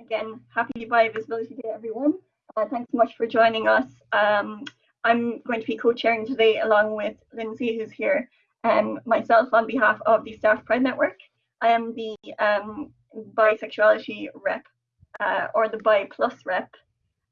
again, happy Bi Visibility Day, everyone. Uh, thanks so much for joining us. Um, I'm going to be co-chairing today along with Lindsay, who's here, and um, myself on behalf of the Staff Pride Network. I am the um, bisexuality rep, uh, or the Bi Plus rep,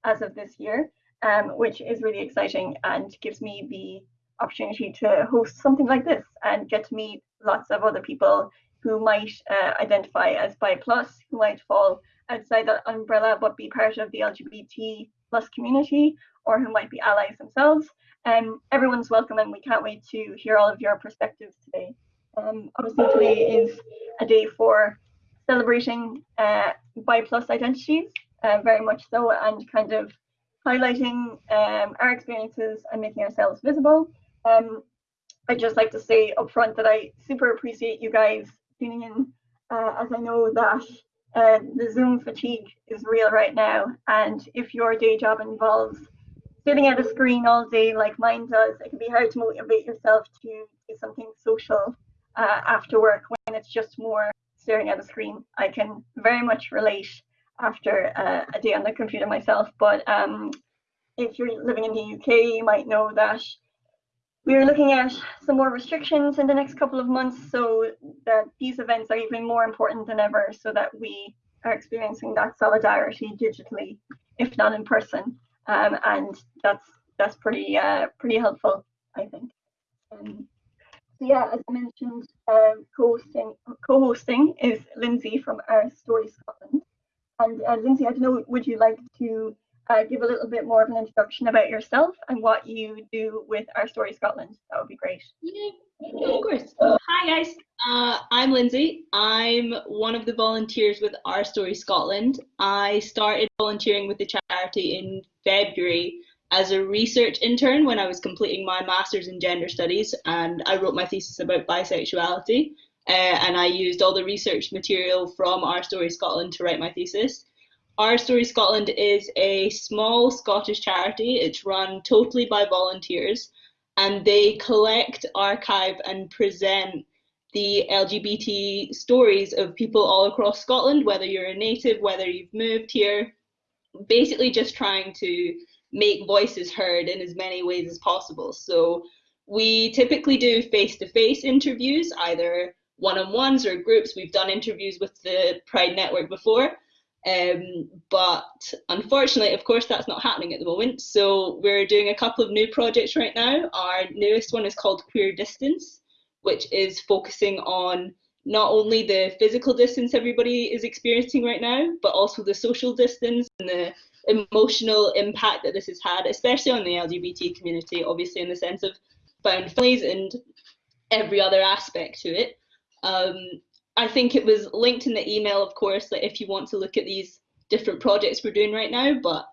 as of this year, um, which is really exciting and gives me the opportunity to host something like this and get to meet lots of other people who might uh, identify as bi plus, who might fall outside that umbrella but be part of the LGBT plus community, or who might be allies themselves. Um, everyone's welcome and we can't wait to hear all of your perspectives today. Um, obviously today is a day for celebrating uh, bi plus identities, uh, very much so, and kind of highlighting um, our experiences and making ourselves visible. Um, I'd just like to say upfront that I super appreciate you guys tuning in, uh, as I know that uh, the Zoom fatigue is real right now. And if your day job involves sitting at a screen all day like mine does, it can be hard to motivate yourself to do something social uh, after work when it's just more staring at a screen. I can very much relate after uh, a day on the computer myself. But um, if you're living in the UK, you might know that we're looking at some more restrictions in the next couple of months so that these events are even more important than ever so that we are experiencing that solidarity digitally, if not in person. Um, and that's that's pretty uh, pretty helpful, I think. Um, so yeah, as I mentioned, uh, co-hosting co-hosting is Lindsay from Our Story Scotland. And uh, Lindsay, I don't know, would you like to uh, give a little bit more of an introduction about yourself and what you do with Our Story Scotland. That would be great. Yeah, of course. Hi guys, uh, I'm Lindsay. I'm one of the volunteers with Our Story Scotland. I started volunteering with the charity in February as a research intern when I was completing my master's in gender studies and I wrote my thesis about bisexuality. Uh, and I used all the research material from Our Story Scotland to write my thesis. Our Story Scotland is a small Scottish charity. It's run totally by volunteers and they collect, archive, and present the LGBT stories of people all across Scotland, whether you're a native, whether you've moved here, basically just trying to make voices heard in as many ways as possible. So we typically do face to face interviews, either one on ones or groups. We've done interviews with the Pride Network before. Um, but unfortunately, of course, that's not happening at the moment. So we're doing a couple of new projects right now. Our newest one is called Queer Distance, which is focusing on not only the physical distance everybody is experiencing right now, but also the social distance and the emotional impact that this has had, especially on the LGBT community, obviously in the sense of found families and every other aspect to it. Um, I think it was linked in the email, of course, that if you want to look at these different projects we're doing right now, but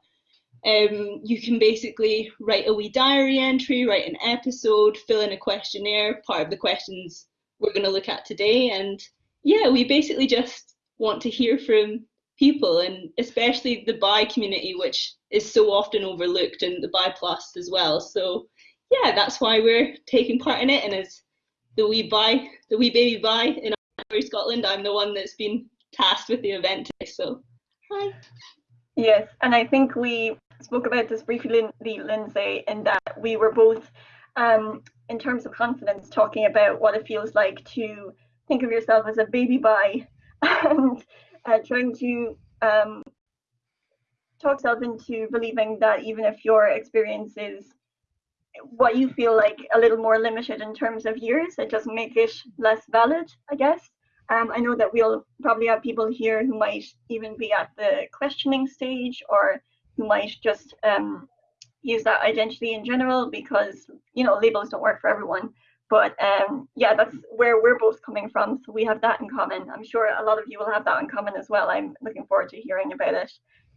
um, you can basically write a wee diary entry, write an episode, fill in a questionnaire, part of the questions we're going to look at today. And yeah, we basically just want to hear from people and especially the bi community, which is so often overlooked, and the bi plus as well. So yeah, that's why we're taking part in it. And as the wee bi, the wee baby bi in Scotland. I'm the one that's been tasked with the event today. So, hi. Yes, and I think we spoke about this briefly, Lindsay, in that we were both, um, in terms of confidence, talking about what it feels like to think of yourself as a baby bi and uh, trying to um, talk yourself into believing that even if your experience is what you feel like a little more limited in terms of years, it doesn't make it less valid, I guess. Um, I know that we'll probably have people here who might even be at the questioning stage or who might just um, use that identity in general because, you know, labels don't work for everyone. But um, yeah, that's where we're both coming from. So we have that in common. I'm sure a lot of you will have that in common as well. I'm looking forward to hearing about it.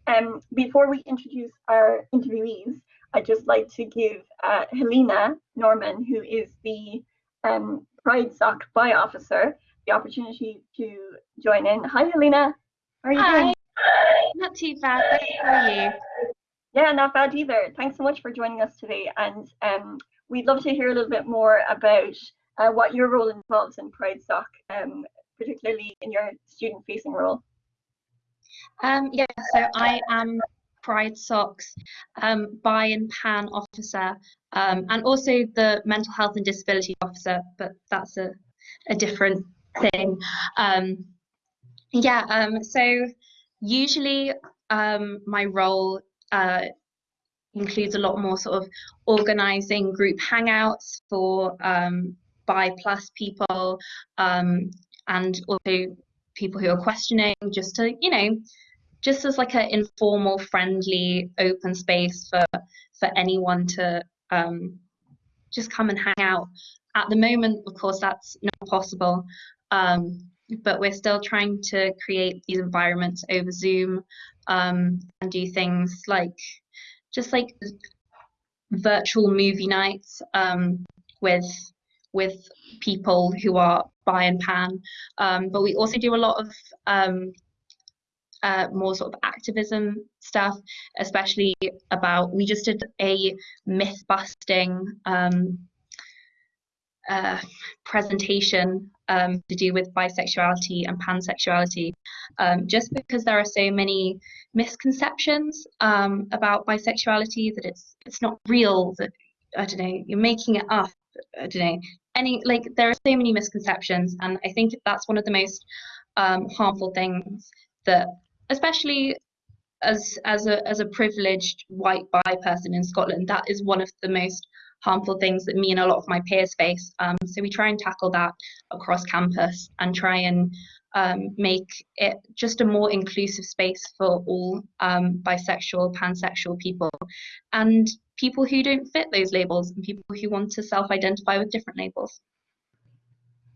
Um, before we introduce our interviewees, I'd just like to give uh, Helena Norman, who is the um, Pride Soc Bi Officer, the opportunity to join in. Hi, Helena. How are you Hi. doing? Not too bad. How are you? Yeah, not bad either. Thanks so much for joining us today. And um, we'd love to hear a little bit more about uh, what your role involves in Pride Soc, um, particularly in your student-facing role. Um, yeah, so I am Pride Soc's um, and pan officer um, and also the mental health and disability officer, but that's a, a different thing. Um, yeah, um, so usually um, my role uh, includes a lot more sort of organizing group hangouts for um, bi plus people um, and also people who are questioning just to you know just as like an informal friendly open space for for anyone to um, just come and hang out at the moment of course that's not possible um, but we're still trying to create these environments over zoom um, and do things like just like virtual movie nights um, with with people who are bi and pan. Um, but we also do a lot of um, uh, more sort of activism stuff, especially about, we just did a myth busting um, presentation um, to do with bisexuality and pansexuality, um, just because there are so many misconceptions um, about bisexuality that it's it's not real, that I don't know, you're making it up. I don't know, any like there are so many misconceptions, and I think that's one of the most um, harmful things that, especially as as a as a privileged white bi person in Scotland, that is one of the most harmful things that me and a lot of my peers face. Um, so we try and tackle that across campus and try and um, make it just a more inclusive space for all um, bisexual, pansexual people and people who don't fit those labels and people who want to self-identify with different labels.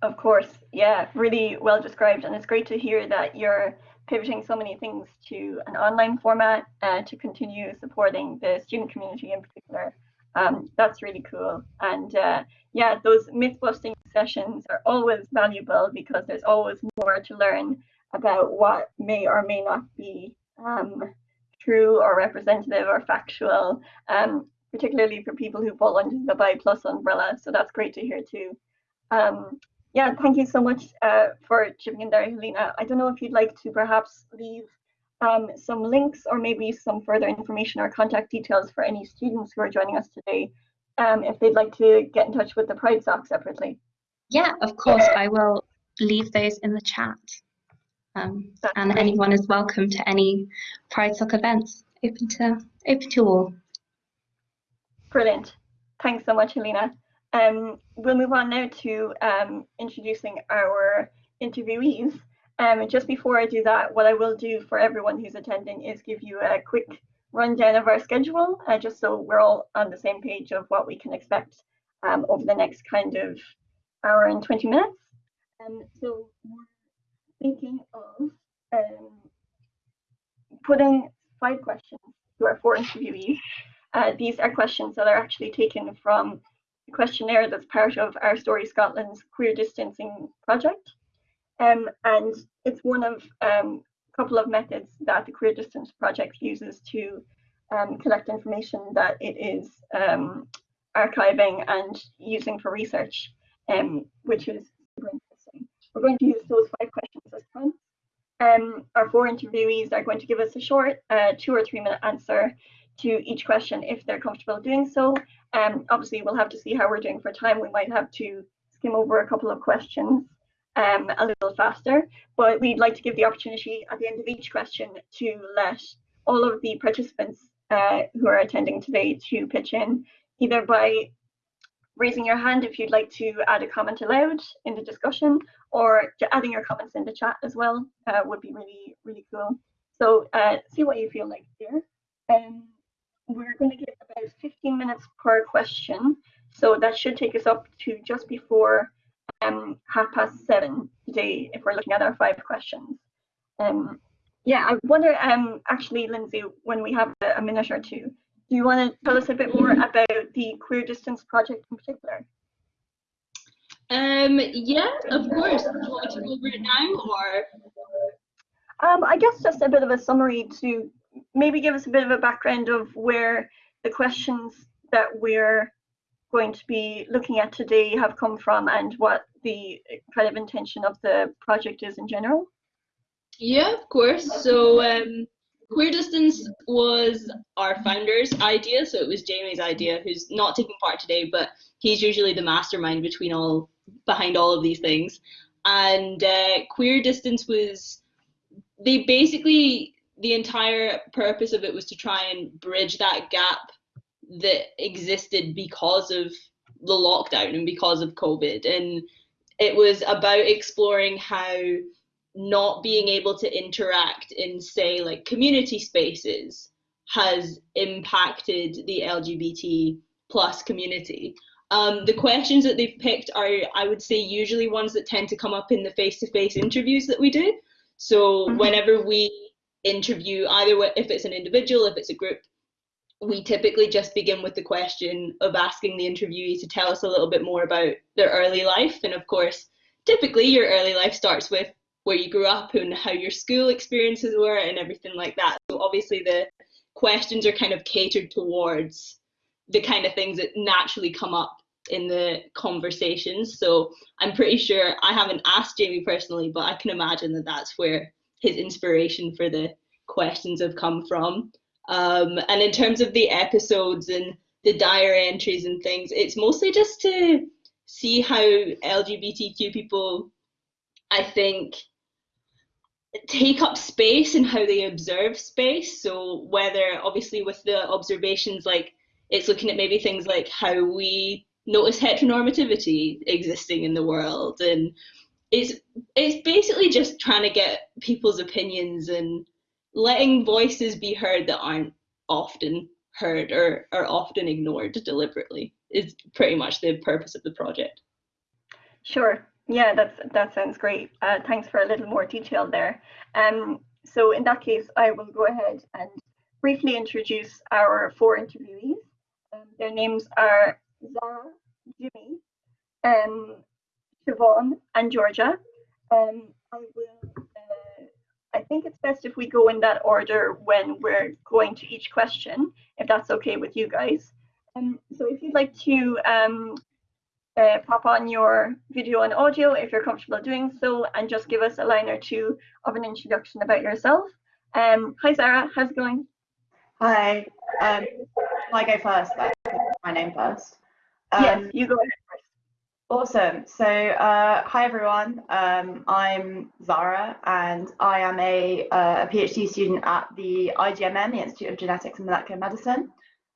Of course, yeah, really well described. And it's great to hear that you're pivoting so many things to an online format uh, to continue supporting the student community in particular um, that's really cool. And uh, yeah, those myth busting sessions are always valuable because there's always more to learn about what may or may not be um, true or representative or factual, um, particularly for people who fall under the BI plus umbrella. So that's great to hear too. Um, yeah, thank you so much uh, for chipping in there, Helena. I don't know if you'd like to perhaps leave um, some links or maybe some further information or contact details for any students who are joining us today um, if they'd like to get in touch with the Pride Soc separately. Yeah, of course, I will leave those in the chat. Um, and great. anyone is welcome to any Pride Soc events, open to, open to all. Brilliant. Thanks so much, Helena. Um, we'll move on now to um, introducing our interviewees. Um, just before I do that, what I will do for everyone who's attending is give you a quick rundown of our schedule, uh, just so we're all on the same page of what we can expect um, over the next kind of hour and 20 minutes. Um, so we're thinking of um, putting five questions to our four interviewees. Uh, these are questions that are actually taken from the questionnaire that's part of our Story Scotland's queer distancing project. Um, and it's one of a um, couple of methods that the Queer Distance Project uses to um, collect information that it is um, archiving and using for research, um, which is super interesting. We're going to use those five questions as time. Um, our four interviewees are going to give us a short uh, two or three minute answer to each question if they're comfortable doing so. Um, obviously, we'll have to see how we're doing for time. We might have to skim over a couple of questions um, a little faster, but we'd like to give the opportunity at the end of each question to let all of the participants uh, who are attending today to pitch in, either by raising your hand if you'd like to add a comment aloud in the discussion, or adding your comments in the chat as well uh, would be really, really cool. So uh, see what you feel like here. Um, we're going to give about 15 minutes per question. So that should take us up to just before um, half past seven today if we're looking at our five questions. Um, yeah, I wonder, um, actually, Lindsay, when we have a, a minute or two, do you want to tell us a bit more about the Queer Distance Project in particular? Um, yeah, of course. Do you want to go over it now or? Um, I guess just a bit of a summary to maybe give us a bit of a background of where the questions that we're going to be looking at today have come from and what the kind of intention of the project is in general? Yeah, of course. So um, Queer Distance was our founder's idea, so it was Jamie's idea, who's not taking part today, but he's usually the mastermind between all behind all of these things. And uh, Queer Distance was they basically the entire purpose of it was to try and bridge that gap that existed because of the lockdown and because of COVID. And it was about exploring how not being able to interact in say like community spaces has impacted the lgbt plus community um, the questions that they've picked are i would say usually ones that tend to come up in the face-to-face interviews that we do so mm-hmm. whenever we interview either if it's an individual if it's a group we typically just begin with the question of asking the interviewee to tell us a little bit more about their early life and of course typically your early life starts with where you grew up and how your school experiences were and everything like that. So obviously the questions are kind of catered towards the kind of things that naturally come up in the conversations. So I'm pretty sure I haven't asked Jamie personally, but I can imagine that that's where his inspiration for the questions have come from. Um, and in terms of the episodes and the diary entries and things, it's mostly just to see how LGBTQ people, I think, take up space and how they observe space. So whether obviously with the observations like it's looking at maybe things like how we notice heteronormativity existing in the world and it's it's basically just trying to get people's opinions and letting voices be heard that aren't often heard or are often ignored deliberately is pretty much the purpose of the project. Sure. Yeah, that's that sounds great. Uh, thanks for a little more detail there. Um, so in that case, I will go ahead and briefly introduce our four interviewees. Um, their names are Zara, Jimmy, um, Siobhan, and Georgia. Um, I will. I think it's best if we go in that order when we're going to each question, if that's okay with you guys. Um, so if you'd like to um, uh, pop on your video and audio if you're comfortable doing so and just give us a line or two of an introduction about yourself. Um, hi Zara, how's it going? Hi, um, I go first? my name first. Um, yes, you go ahead. Awesome. So, uh, hi everyone. Um, I'm Zara, and I am a, uh, a PhD student at the IGMM, the Institute of Genetics and Molecular Medicine.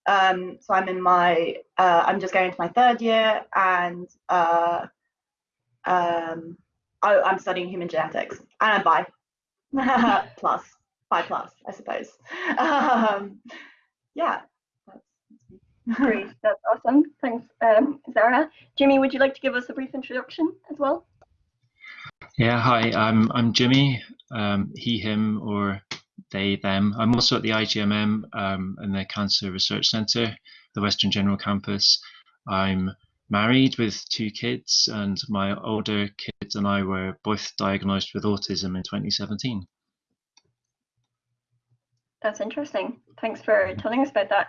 Um, so I'm in my, uh, I'm just going into my third year and uh, um, I, am studying human genetics and I'm bi, plus, bi plus, I suppose. Um, yeah. Great, that's awesome. Thanks, um, Zara. Jimmy, would you like to give us a brief introduction as well? Yeah, hi, I'm, I'm Jimmy, um, he, him, or they, them. I'm also at the IGMM um, and the Cancer Research Centre, the Western General Campus. I'm married with two kids, and my older kids and I were both diagnosed with autism in 2017. That's interesting. Thanks for telling us about that.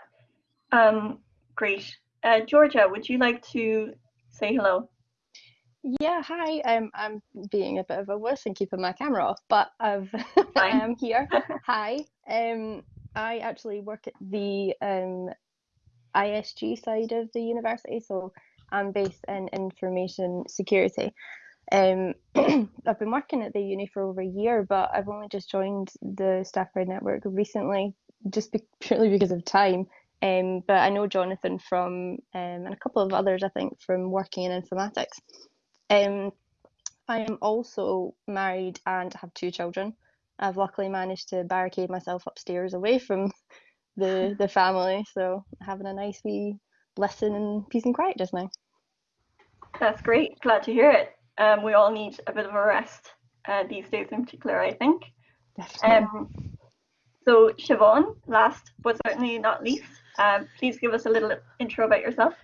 Um, great. Uh, Georgia, would you like to say hello? Yeah, hi. Um, I'm being a bit of a wuss and keeping my camera off, but I've I am here. hi. Um, I actually work at the um, ISG side of the university, so I'm based in information security. Um, I've been working at the uni for over a year, but I've only just joined the Staff Pride Network recently, just be- purely because of time. Um, but I know Jonathan from um, and a couple of others, I think, from working in informatics. Um, I am also married and have two children. I've luckily managed to barricade myself upstairs away from the the family, so having a nice wee lesson in peace and quiet just now. That's great. Glad to hear it. Um, we all need a bit of a rest uh, these days, in particular. I think. Definitely. Um, so Siobhan, last but certainly not least, uh, please give us a little intro about yourself.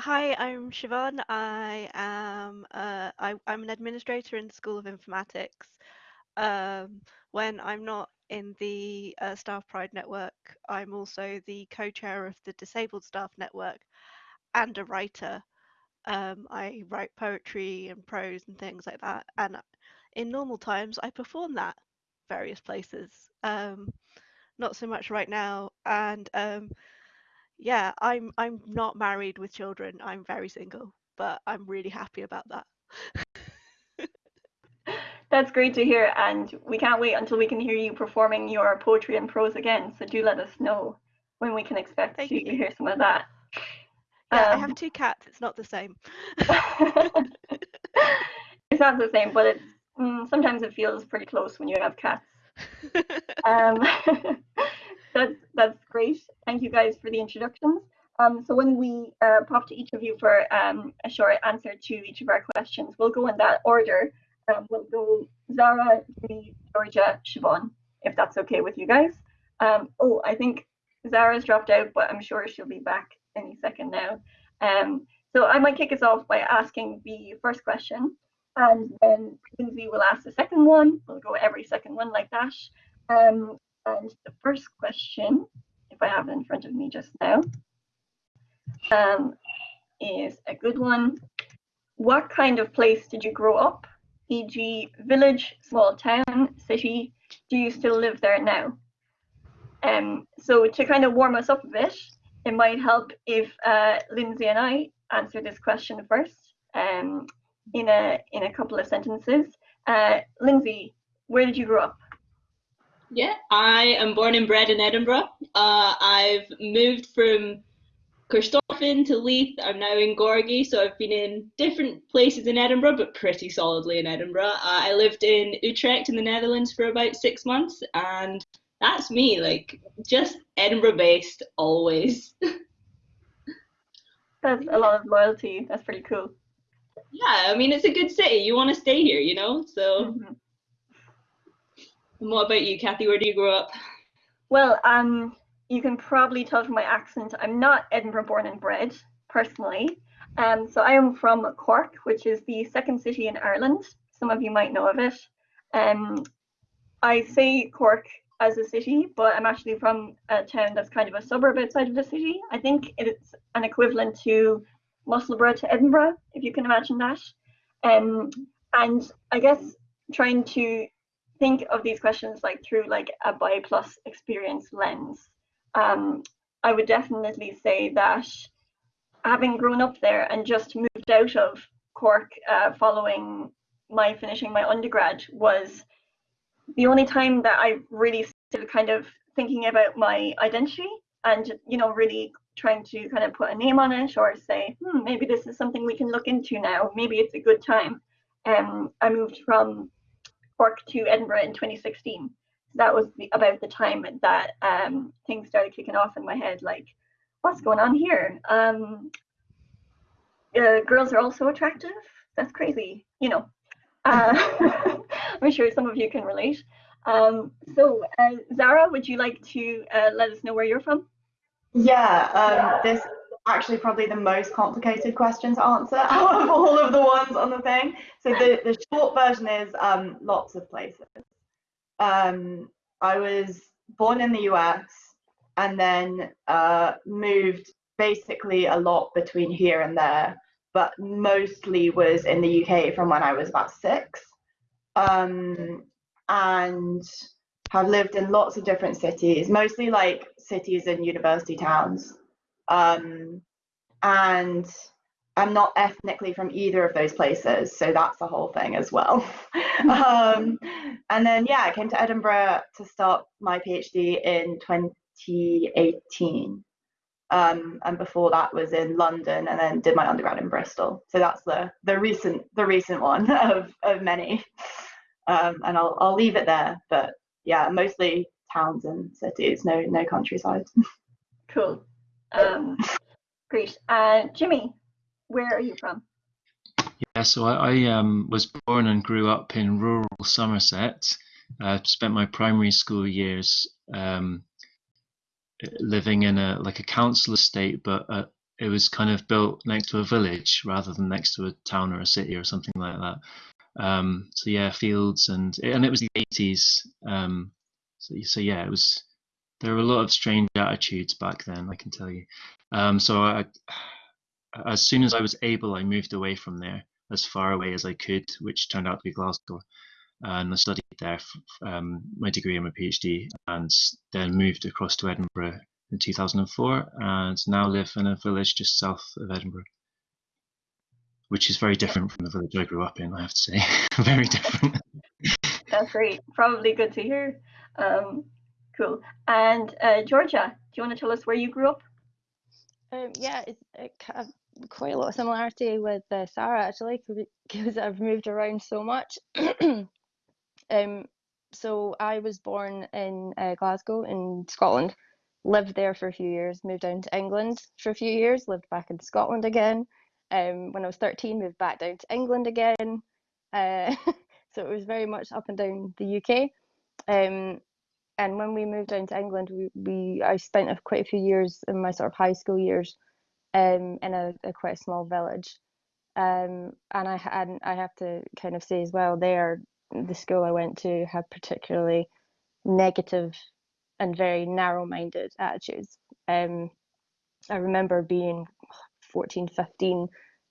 Hi, I'm Siobhan. I am uh, I, am an administrator in the School of Informatics. Um, when I'm not in the uh, Staff Pride Network, I'm also the co-chair of the Disabled Staff Network and a writer. Um, I write poetry and prose and things like that. And in normal times, I perform that various places. Um, not so much right now, and um, yeah, I'm I'm not married with children. I'm very single, but I'm really happy about that. That's great to hear, and we can't wait until we can hear you performing your poetry and prose again. So do let us know when we can expect Thank to you. hear some of that. Yeah, I Um, have two cats. It's not the same. it's not the same, but it's mm, sometimes it feels pretty close when you have cats. Um, that's that's great. Thank you guys for the introductions. Um, so when we uh, pop to each of you for um, a short answer to each of our questions, we'll go in that order. Um, we'll go Zara, me, Georgia, Siobhan, if that's okay with you guys. Um, oh, I think Zara's dropped out, but I'm sure she'll be back any second now. Um, so I might kick us off by asking the first question, and then Lindsay will ask the second one. We'll go every second one like that. Um, and the first question, if I have it in front of me just now, um, is a good one. What kind of place did you grow up? E.g., village, small town, city. Do you still live there now? Um, so to kind of warm us up a bit, it might help if uh, Lindsay and I answer this question first um, in a in a couple of sentences. Uh, Lindsay, where did you grow up? Yeah, I am born and bred in Edinburgh. Uh, I've moved from Corstorphine to Leith. I'm now in Gorgie, so I've been in different places in Edinburgh, but pretty solidly in Edinburgh. Uh, I lived in Utrecht in the Netherlands for about six months, and that's me, like just Edinburgh based always. That's a lot of loyalty. That's pretty cool. Yeah, I mean, it's a good city. You want to stay here, you know? So, Mhm. and what about you, Kathy? Where do you grow up? Well, um, you can probably tell from my accent, I'm not Edinburgh born and bred personally. Um, so I am from Cork, which is the second city in Ireland. Some of you might know of it. Um, I say Cork as a city, but I'm actually from a town that's kind of a suburb outside of the city. I think it's an equivalent to Musselburgh to Edinburgh, if you can imagine that. Um, and I guess trying to think of these questions like through like a bi plus experience lens, um, I would definitely say that having grown up there and just moved out of Cork uh, following my finishing my undergrad was the only time that I really started kind of thinking about my identity and you know really trying to kind of put a name on it or say hmm, maybe this is something we can look into now. Maybe it's a good time. Um, I moved from Cork to Edinburgh in 2016 So that was the, about the time that um, things started kicking off in my head like what's going on here? Um, uh, girls are also attractive? That's crazy you know? Uh, I'm sure some of you can relate. Um, so, uh, Zara, would you like to uh, let us know where you're from? Yeah, um, this is actually probably the most complicated question to answer out of all of the ones on the thing. So the, the short version is um, lots of places. Um, I was born in the US and then uh, moved basically a lot between here and there, but mostly was in the UK from when I was about six. Um, and have lived in lots of different cities, mostly like cities and university towns. Um, and I'm not ethnically from either of those places, so that's the whole thing as well. um, and then, yeah, I came to Edinburgh to start my PhD in 2018. Um, and before that was in London, and then did my undergrad in Bristol. So that's the the recent the recent one of of many. Um, and I'll I'll leave it there. But yeah, mostly towns and cities, no no countryside. Cool. Um, great. Uh, Jimmy, where are you from? Yeah, so I, I um, was born and grew up in rural Somerset. I spent my primary school years um, living in a like a council estate, but uh, it was kind of built next to a village rather than next to a town or a city or something like that. Um, so yeah, fields and and it was the 80s. Um, so, so yeah, it was. There were a lot of strange attitudes back then, I can tell you. Um, so I, as soon as I was able, I moved away from there as far away as I could, which turned out to be Glasgow. and I studied there for um, my degree and my PhD, and then moved across to Edinburgh in 2004, and now live in a village just south of Edinburgh, which is very different from the village I grew up in. I have to say, very different. That's great. Probably good to hear. Um, cool. And uh, Georgia, do you want to tell us where you grew up? Um, yeah, it's it, quite a lot of similarity with uh, Zara actually, because I've moved around so much. um, so I was born in uh, Glasgow in Scotland, lived there for a few years, moved down to England for a few years, lived back in Scotland again. Um, when I was 13, moved back down to England again. Uh, so it was very much up and down the UK. Um, and when we moved down to England, we, we I spent a, quite a few years in my sort of high school years um, in a, a quite a small village. Um, and I and I have to kind of say as well, there the school I went to had particularly negative and very narrow-minded attitudes. Um, I remember being 14, 15,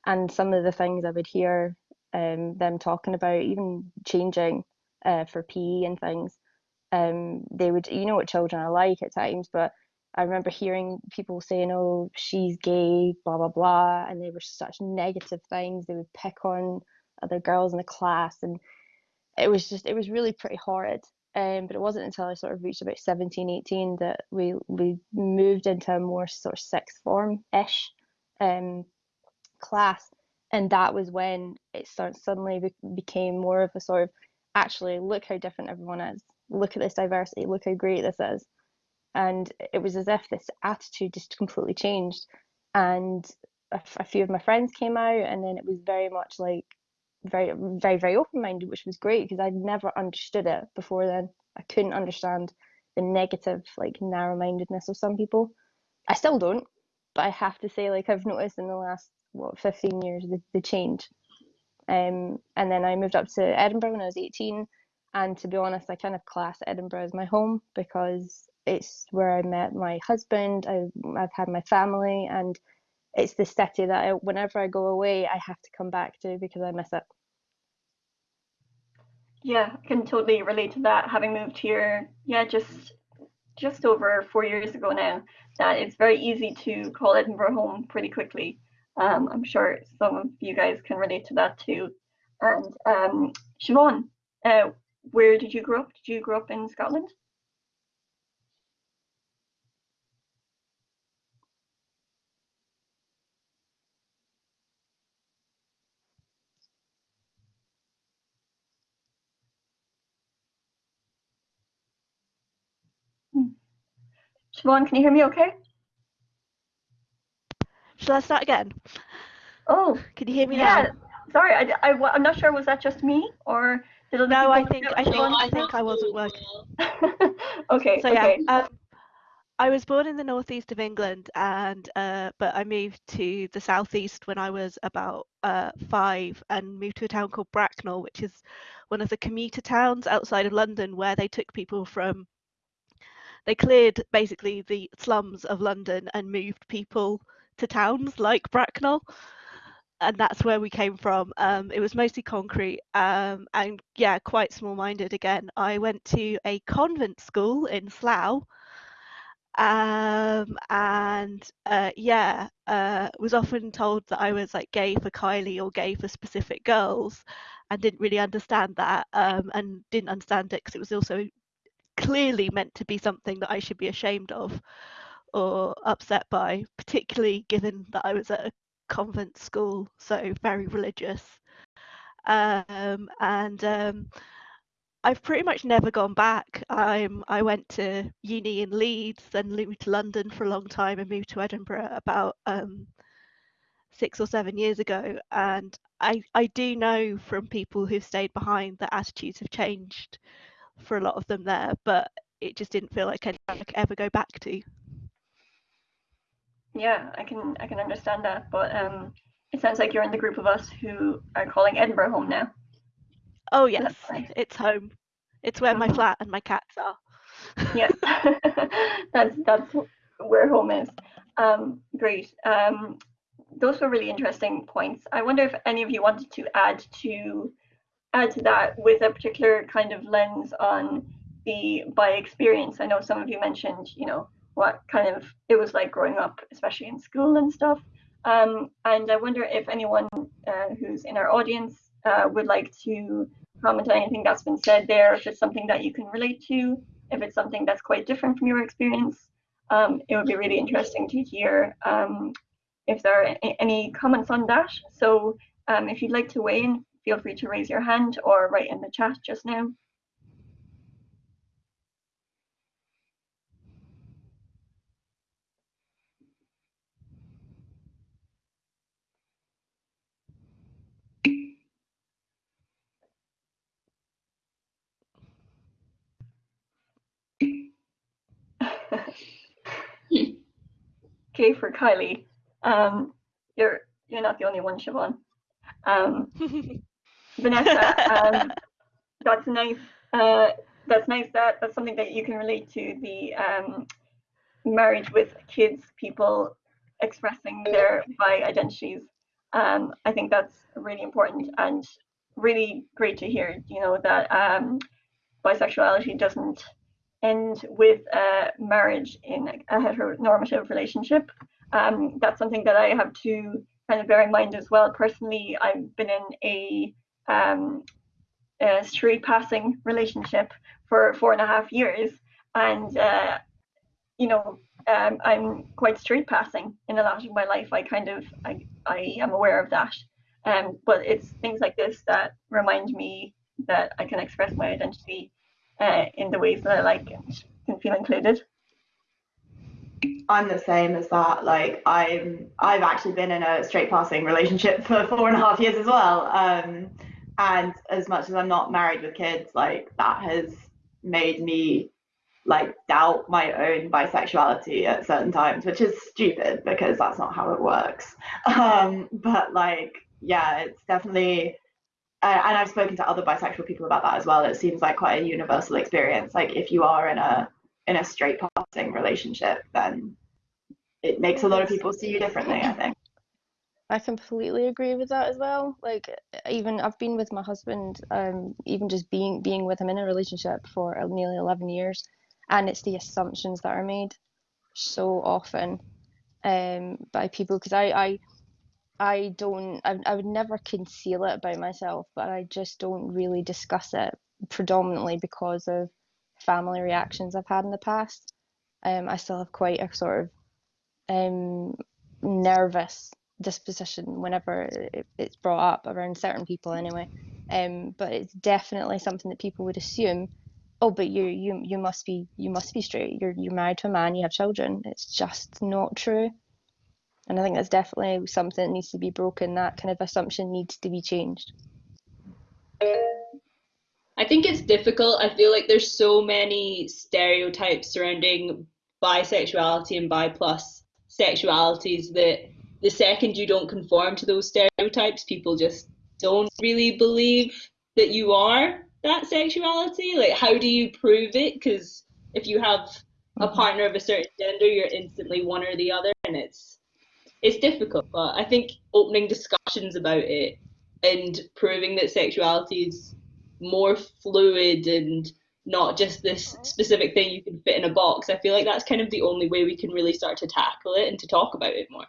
and some of the things I would hear um, them talking about, even changing uh, for PE and things. Um, they would, you know what children are like at times, but I remember hearing people saying, "Oh, she's gay," blah blah blah, and they were such negative things. They would pick on other girls in the class, and it was just, it was really pretty horrid. Um, but it wasn't until I sort of reached about 17, 18 that we we moved into a more sort of sixth form ish um, class, and that was when it suddenly be- became more of a sort of actually look how different everyone is, look at this diversity, look how great this is, and it was as if this attitude just completely changed. And a, few of my friends came out and then it was very much like very very very open-minded which was great because i'd never understood it before then. I couldn't understand the negative like narrow-mindedness of some people. I still don't but i have to say like i've noticed in the last what 15 years the, the change um, and then i moved up to edinburgh when i was 18 and to be honest i kind of class edinburgh as my home because it's where I met my husband. I, I've had my family, and it's the city that I, whenever I go away, I have to come back to because I miss it. Yeah, I can totally relate to that. Having moved here, yeah, just just over four years ago now, that it's very easy to call Edinburgh home pretty quickly. Um, I'm sure some of you guys can relate to that too. And um, Siobhan, uh, where did you grow up? Did you grow up in Scotland? Siobhan, can you hear me okay? Shall I start again? Oh, can you hear me yeah. now? Sorry, I, I, am not sure. Was that just me or did other No, I think I think I think I wasn't working. okay. So okay. yeah, um, I was born in the northeast of England, and uh, but I moved to the southeast when I was about uh, five, and moved to a town called Bracknell, which is one of the commuter towns outside of London, where they took people from they cleared basically the slums of London and moved people to towns like Bracknell. And that's where we came from. Um, it was mostly concrete um, and, yeah, quite small minded again. I went to a convent school in Slough. Um, and uh, yeah, uh, was often told that I was like gay for Kylie or gay for specific girls, and didn't really understand that, um, and didn't understand it because it was also clearly meant to be something that I should be ashamed of or upset by, particularly given that I was at a convent school, so very religious. Um, and um, I've pretty much never gone back. I'm I went to uni in Leeds, then moved to London for a long time, and moved to Edinburgh about um, six or seven years ago. And I I do know from people who've stayed behind that attitudes have changed for a lot of them there, but it just didn't feel like I could ever go back to. Yeah, I can I can understand that, but um, it sounds like you're in the group of us who are calling Edinburgh home now. Oh yes, it's home. It's where my mm-hmm. flat and my cats are. yes, that's that's where home is. Um, great. Um, those were really interesting points. I wonder if any of you wanted to add to add to that with a particular kind of lens on the bi experience. I know some of you mentioned, you know, what kind of it was like growing up, especially in school and stuff. Um, and I wonder if anyone uh, who's in our audience uh, would like to comment on anything that's been said there, if it's something that you can relate to, if it's something that's quite different from your experience. Um, it would be really interesting to hear um, if there are any comments on that. So um, if you'd like to weigh in, feel free to raise your hand or write in the chat just now. okay, for Kylie, um, you're you're not the only one, Siobhan. Um, Vanessa, um, that's nice. Uh, that's nice. That that's something that you can relate to the um, marriage with kids, people expressing their bi identities. Um, I think that's really important and really great to hear. You know that um, bisexuality doesn't end with uh, marriage in a heteronormative relationship. Um, that's something that I have to kind of bear in mind as well. Personally, I've been in a, um, a straight passing relationship for four and a half years, and uh, you know, um, I'm quite straight passing in a lot of my life. I kind of I, I am aware of that. Um, but it's things like this that remind me that I can express my identity uh, in the ways that I like and can feel included. I'm the same as that. Like I'm, I've actually been in a straight passing relationship for four and a half years as well. Um, and as much as I'm not married with kids, like that has made me like doubt my own bisexuality at certain times, which is stupid because that's not how it works. Um, but like, yeah, it's definitely uh, and I've spoken to other bisexual people about that as well. It seems like quite a universal experience. Like if you are in a in a straight passing relationship, then it makes a lot of people see you differently. I think. I completely agree with that as well. Like even I've been with my husband, um, even just being being with him in a relationship for nearly eleven years, and it's the assumptions that are made so often um, by people because I, I I don't, I, I would never conceal it about myself, but I just don't really discuss it predominantly because of family reactions I've had in the past. Um, I still have quite a sort of um, nervous disposition whenever it, it's brought up around certain people anyway. Um, but it's definitely something that people would assume. Oh, but you you you must be you must be straight. You're you're married to a man. You have children. It's just not true. And I think that's definitely something that needs to be broken. That kind of assumption needs to be changed. I think it's difficult. I feel like there's so many stereotypes surrounding bisexuality and bi plus sexualities that the second you don't conform to those stereotypes, people just don't really believe that you are that sexuality. Like, how do you prove it? Because if you have a mm-hmm. partner of a certain gender, you're instantly one or the other, and it's it's difficult, but I think opening discussions about it and proving that sexuality is more fluid and not just this specific thing you can fit in a box. I feel like that's kind of the only way we can really start to tackle it and to talk about it more.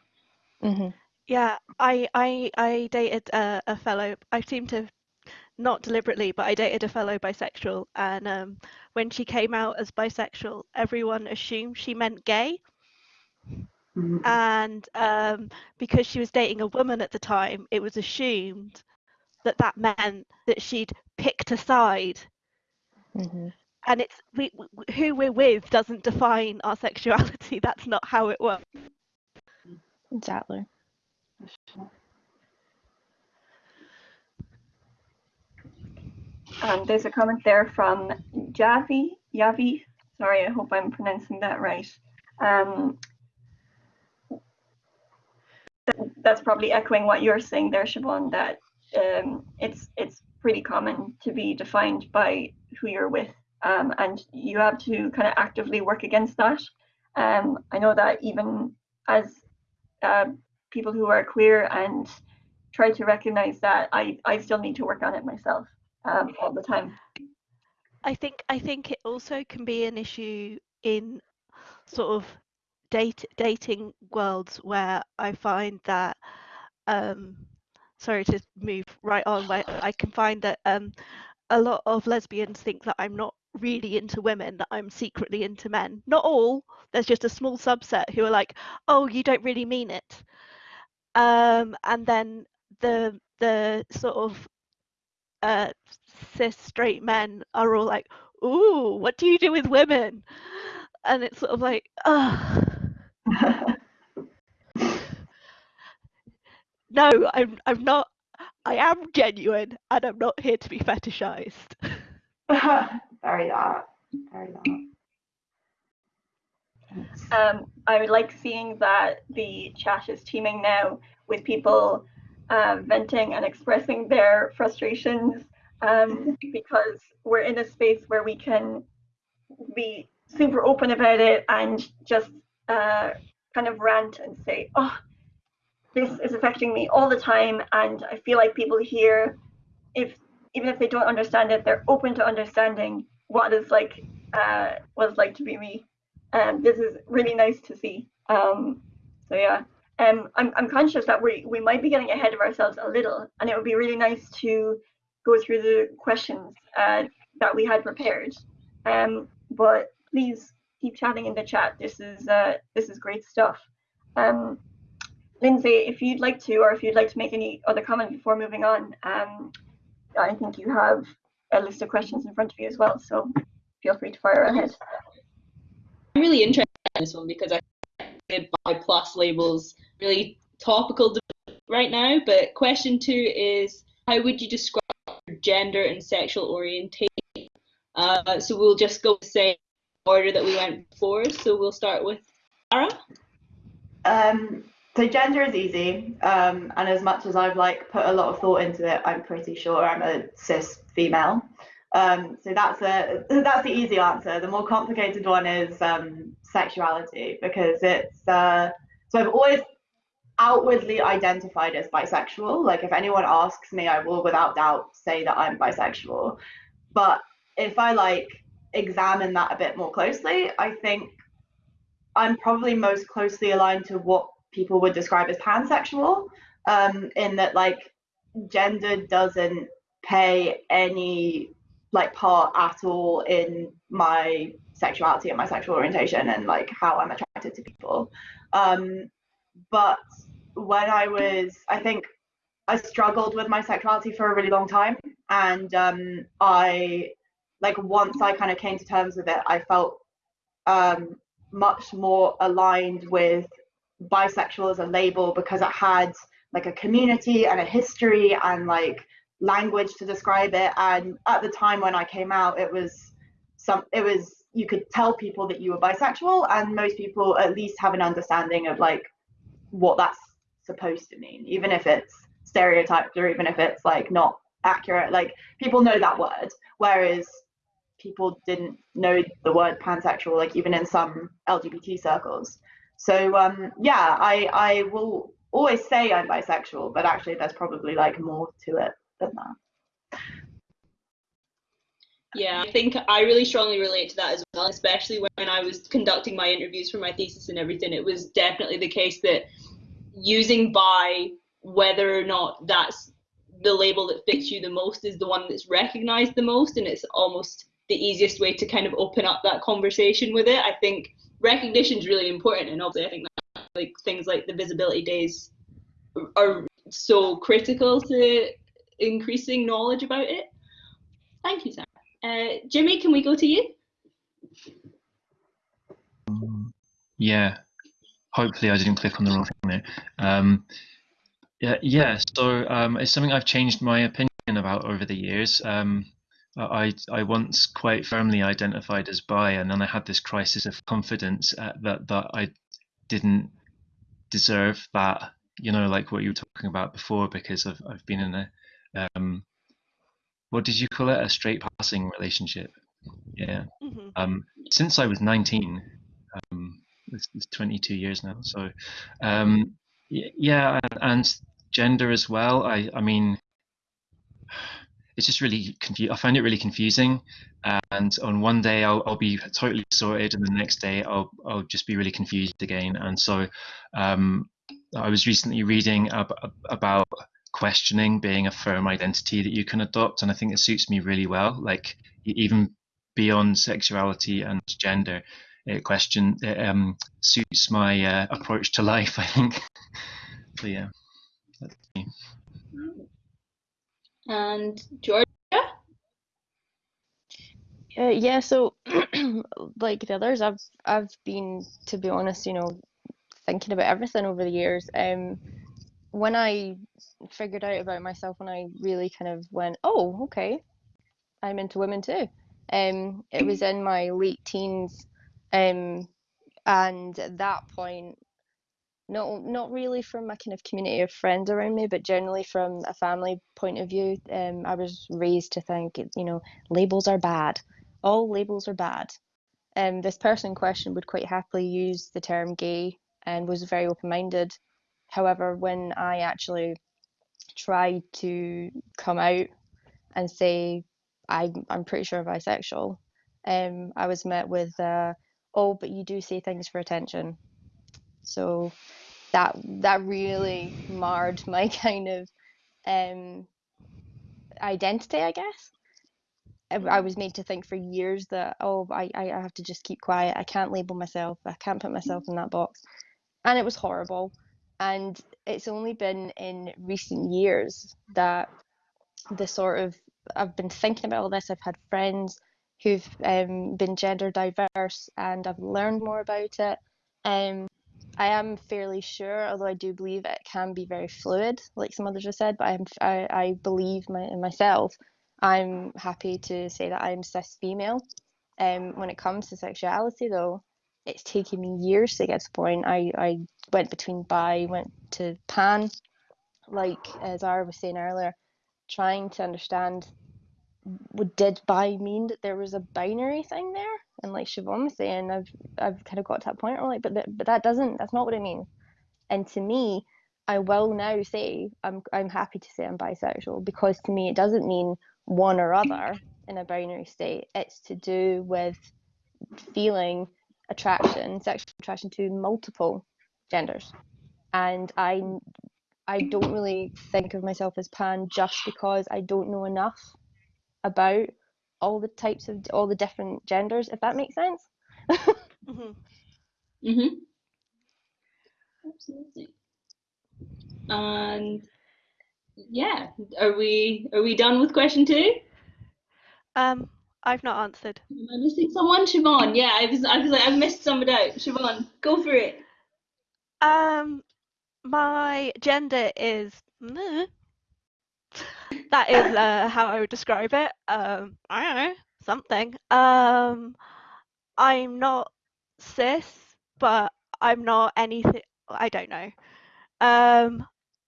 Mm-hmm. Yeah, I I I dated a, a fellow. I seem to not deliberately, but I dated a fellow bisexual, and um, when she came out as bisexual, everyone assumed she meant gay. Mm-hmm. And um, because she was dating a woman at the time, it was assumed that that meant that she'd picked a side. Mm-hmm. And it's we, who we're with doesn't define our sexuality. That's not how it works. Exactly. Um, there's a comment there from Javi. Yavi. Sorry, I hope I'm pronouncing that right. Um, that's probably echoing what you're saying there, Siobhan, that um, it's it's pretty common to be defined by who you're with, um, and you have to kind of actively work against that. Um, I know that even as uh, people who are queer and try to recognize that, I, I still need to work on it myself. um, all the time. I think I think it also can be an issue in sort of date dating worlds where I find that um sorry to move right on but I can find that um a lot of lesbians think that I'm not really into women that I'm secretly into men. Not all. There's just a small subset who are like oh you don't really mean it. Um and then the the sort of uh cis straight men are all like ooh what do you do with women? And it's sort of like oh no i'm i'm not i am genuine and i'm not here to be fetishized very that. Very that. Um, I would like seeing that the chat is teeming now with people uh, venting and expressing their frustrations um, because we're in a space where we can be super open about it and just uh, kind of rant and say, oh, this is affecting me all the time. And I feel like people here, if even if they don't understand it, they're open to understanding what it's like, uh, what it's like to be me. And um, this is really nice to see. Um, so yeah, um, I'm, I'm conscious that we, we might be getting ahead of ourselves a little, and it would be really nice to go through the questions uh, that we had prepared. Um, but please keep chatting in the chat. This is uh, this is great stuff. Um, Lindsay, if you'd like to, or if you'd like to make any other comment before moving on, um, I think you have a list of questions in front of you as well. So feel free to fire ahead. I'm really interested in this one because I think bi plus labels really topical right now. But question two is, how would you describe gender and sexual orientation? Uh, so we'll just go the same order that we went before. So we'll start with Sarah. Um, so gender is easy, um, and as much as I've like put a lot of thought into it, I'm pretty sure I'm a cis female. Um, so that's a that's the easy answer. The more complicated one is um, sexuality because it's uh, so I've always outwardly identified as bisexual. Like if anyone asks me, I will without doubt say that I'm bisexual. But if I like examine that a bit more closely, I think I'm probably most closely aligned to what people would describe as pansexual, um, in that like gender doesn't play any like part at all in my sexuality and my sexual orientation and like how I'm attracted to people. Um, but when I was, I think I struggled with my sexuality for a really long time, and um, I like once I kind of came to terms with it, I felt um, much more aligned with bisexual as a label because it had like a community and a history and like language to describe it. And at the time when I came out, it was some, it was you could tell people that you were bisexual, and most people at least have an understanding of like what that's supposed to mean, even if it's stereotyped or even if it's like not accurate. Like people know that word, whereas people didn't know the word pansexual, like even in some LGBT circles. So um, yeah, I I will always say I'm bisexual, but actually there's probably like more to it than that. Yeah, I think I really strongly relate to that as well, especially when I was conducting my interviews for my thesis and everything. It was definitely the case that using bi, whether or not that's the label that fits you the most, is the one that's recognized the most, and it's almost the easiest way to kind of open up that conversation with it. I think recognition is really important, and obviously, I think that like things like the visibility days are so critical to increasing knowledge about it. Thank you, Sam. Uh, Jimmy, can we go to you? Yeah, hopefully I didn't click on the wrong thing there. Um, yeah, yeah. So um, it's something I've changed my opinion about over the years. Um, I I once quite firmly identified as bi, and then I had this crisis of confidence uh, that that I didn't deserve that. You know, like what you were talking about before, because I've I've been in a um, what did you call it? A straight passing relationship. Yeah. Mm-hmm. Um, since I was 19. Um, it's, it's 22 years now. So, um, yeah, and, and gender as well. I I mean it's just really confusing. I find it really confusing. And on one day I'll, I'll be totally sorted, and the next day I'll I'll just be really confused again. And so um, I was recently reading ab about questioning being a firm identity that you can adopt, and I think it suits me really well. Like even beyond sexuality and gender, it question it, um, suits my uh, approach to life. I think. so yeah. And Georgia? Uh, yeah, so like the others, I've I've been, to be honest, you know, thinking about everything over the years. Um, when I figured out about myself, when I really kind of went, oh, okay, I'm into women too. Um, it was in my late teens, um, and at that point, not not really from a kind of community of friends around me, but generally from a family point of view. Um, I was raised to think, you know, labels are bad. All labels are bad. Um, this person in question would quite happily use the term gay and was very open-minded. However, when I actually tried to come out and say I, I'm pretty sure bisexual, um, I was met with, uh, oh, but you do say things for attention. So that that really marred my kind of um, identity, I guess. I was made to think for years that oh I, I have to just keep quiet. I can't label myself. I can't put myself in that box, and it was horrible. And it's only been in recent years that the sort of I've been thinking about all this. I've had friends who've um, been gender diverse, and I've learned more about it. Um, I am fairly sure, although I do believe it can be very fluid, like some others have said. But I'm, I, I believe my, in myself. I'm happy to say that I'm cis female. Um, when it comes to sexuality, though, it's taken me years to get to the point. I, I went between bi, went to pan, like as Zara was saying earlier, trying to understand did bi mean that there was a binary thing there. And like Siobhan was saying I've I've kind of got to that point where like but that, but that doesn't that's not what it means. And to me I will now say I'm I'm happy to say I'm bisexual because to me it doesn't mean one or other in a binary state. It's to do with feeling attraction sexual attraction to multiple genders. And I I don't really think of myself as pan just because I don't know enough about all the types of all the different genders if that makes sense mm-hmm. Mm-hmm. absolutely and yeah are we are we done with question two um I've not answered. Am I missing someone? Siobhan, yeah, I was I was like I missed somebody out. Siobhan, go for it. Um my gender is that is uh, how I would describe it. Um, I don't know, something. Um, I'm not cis, but I'm not anything. I don't know. Um,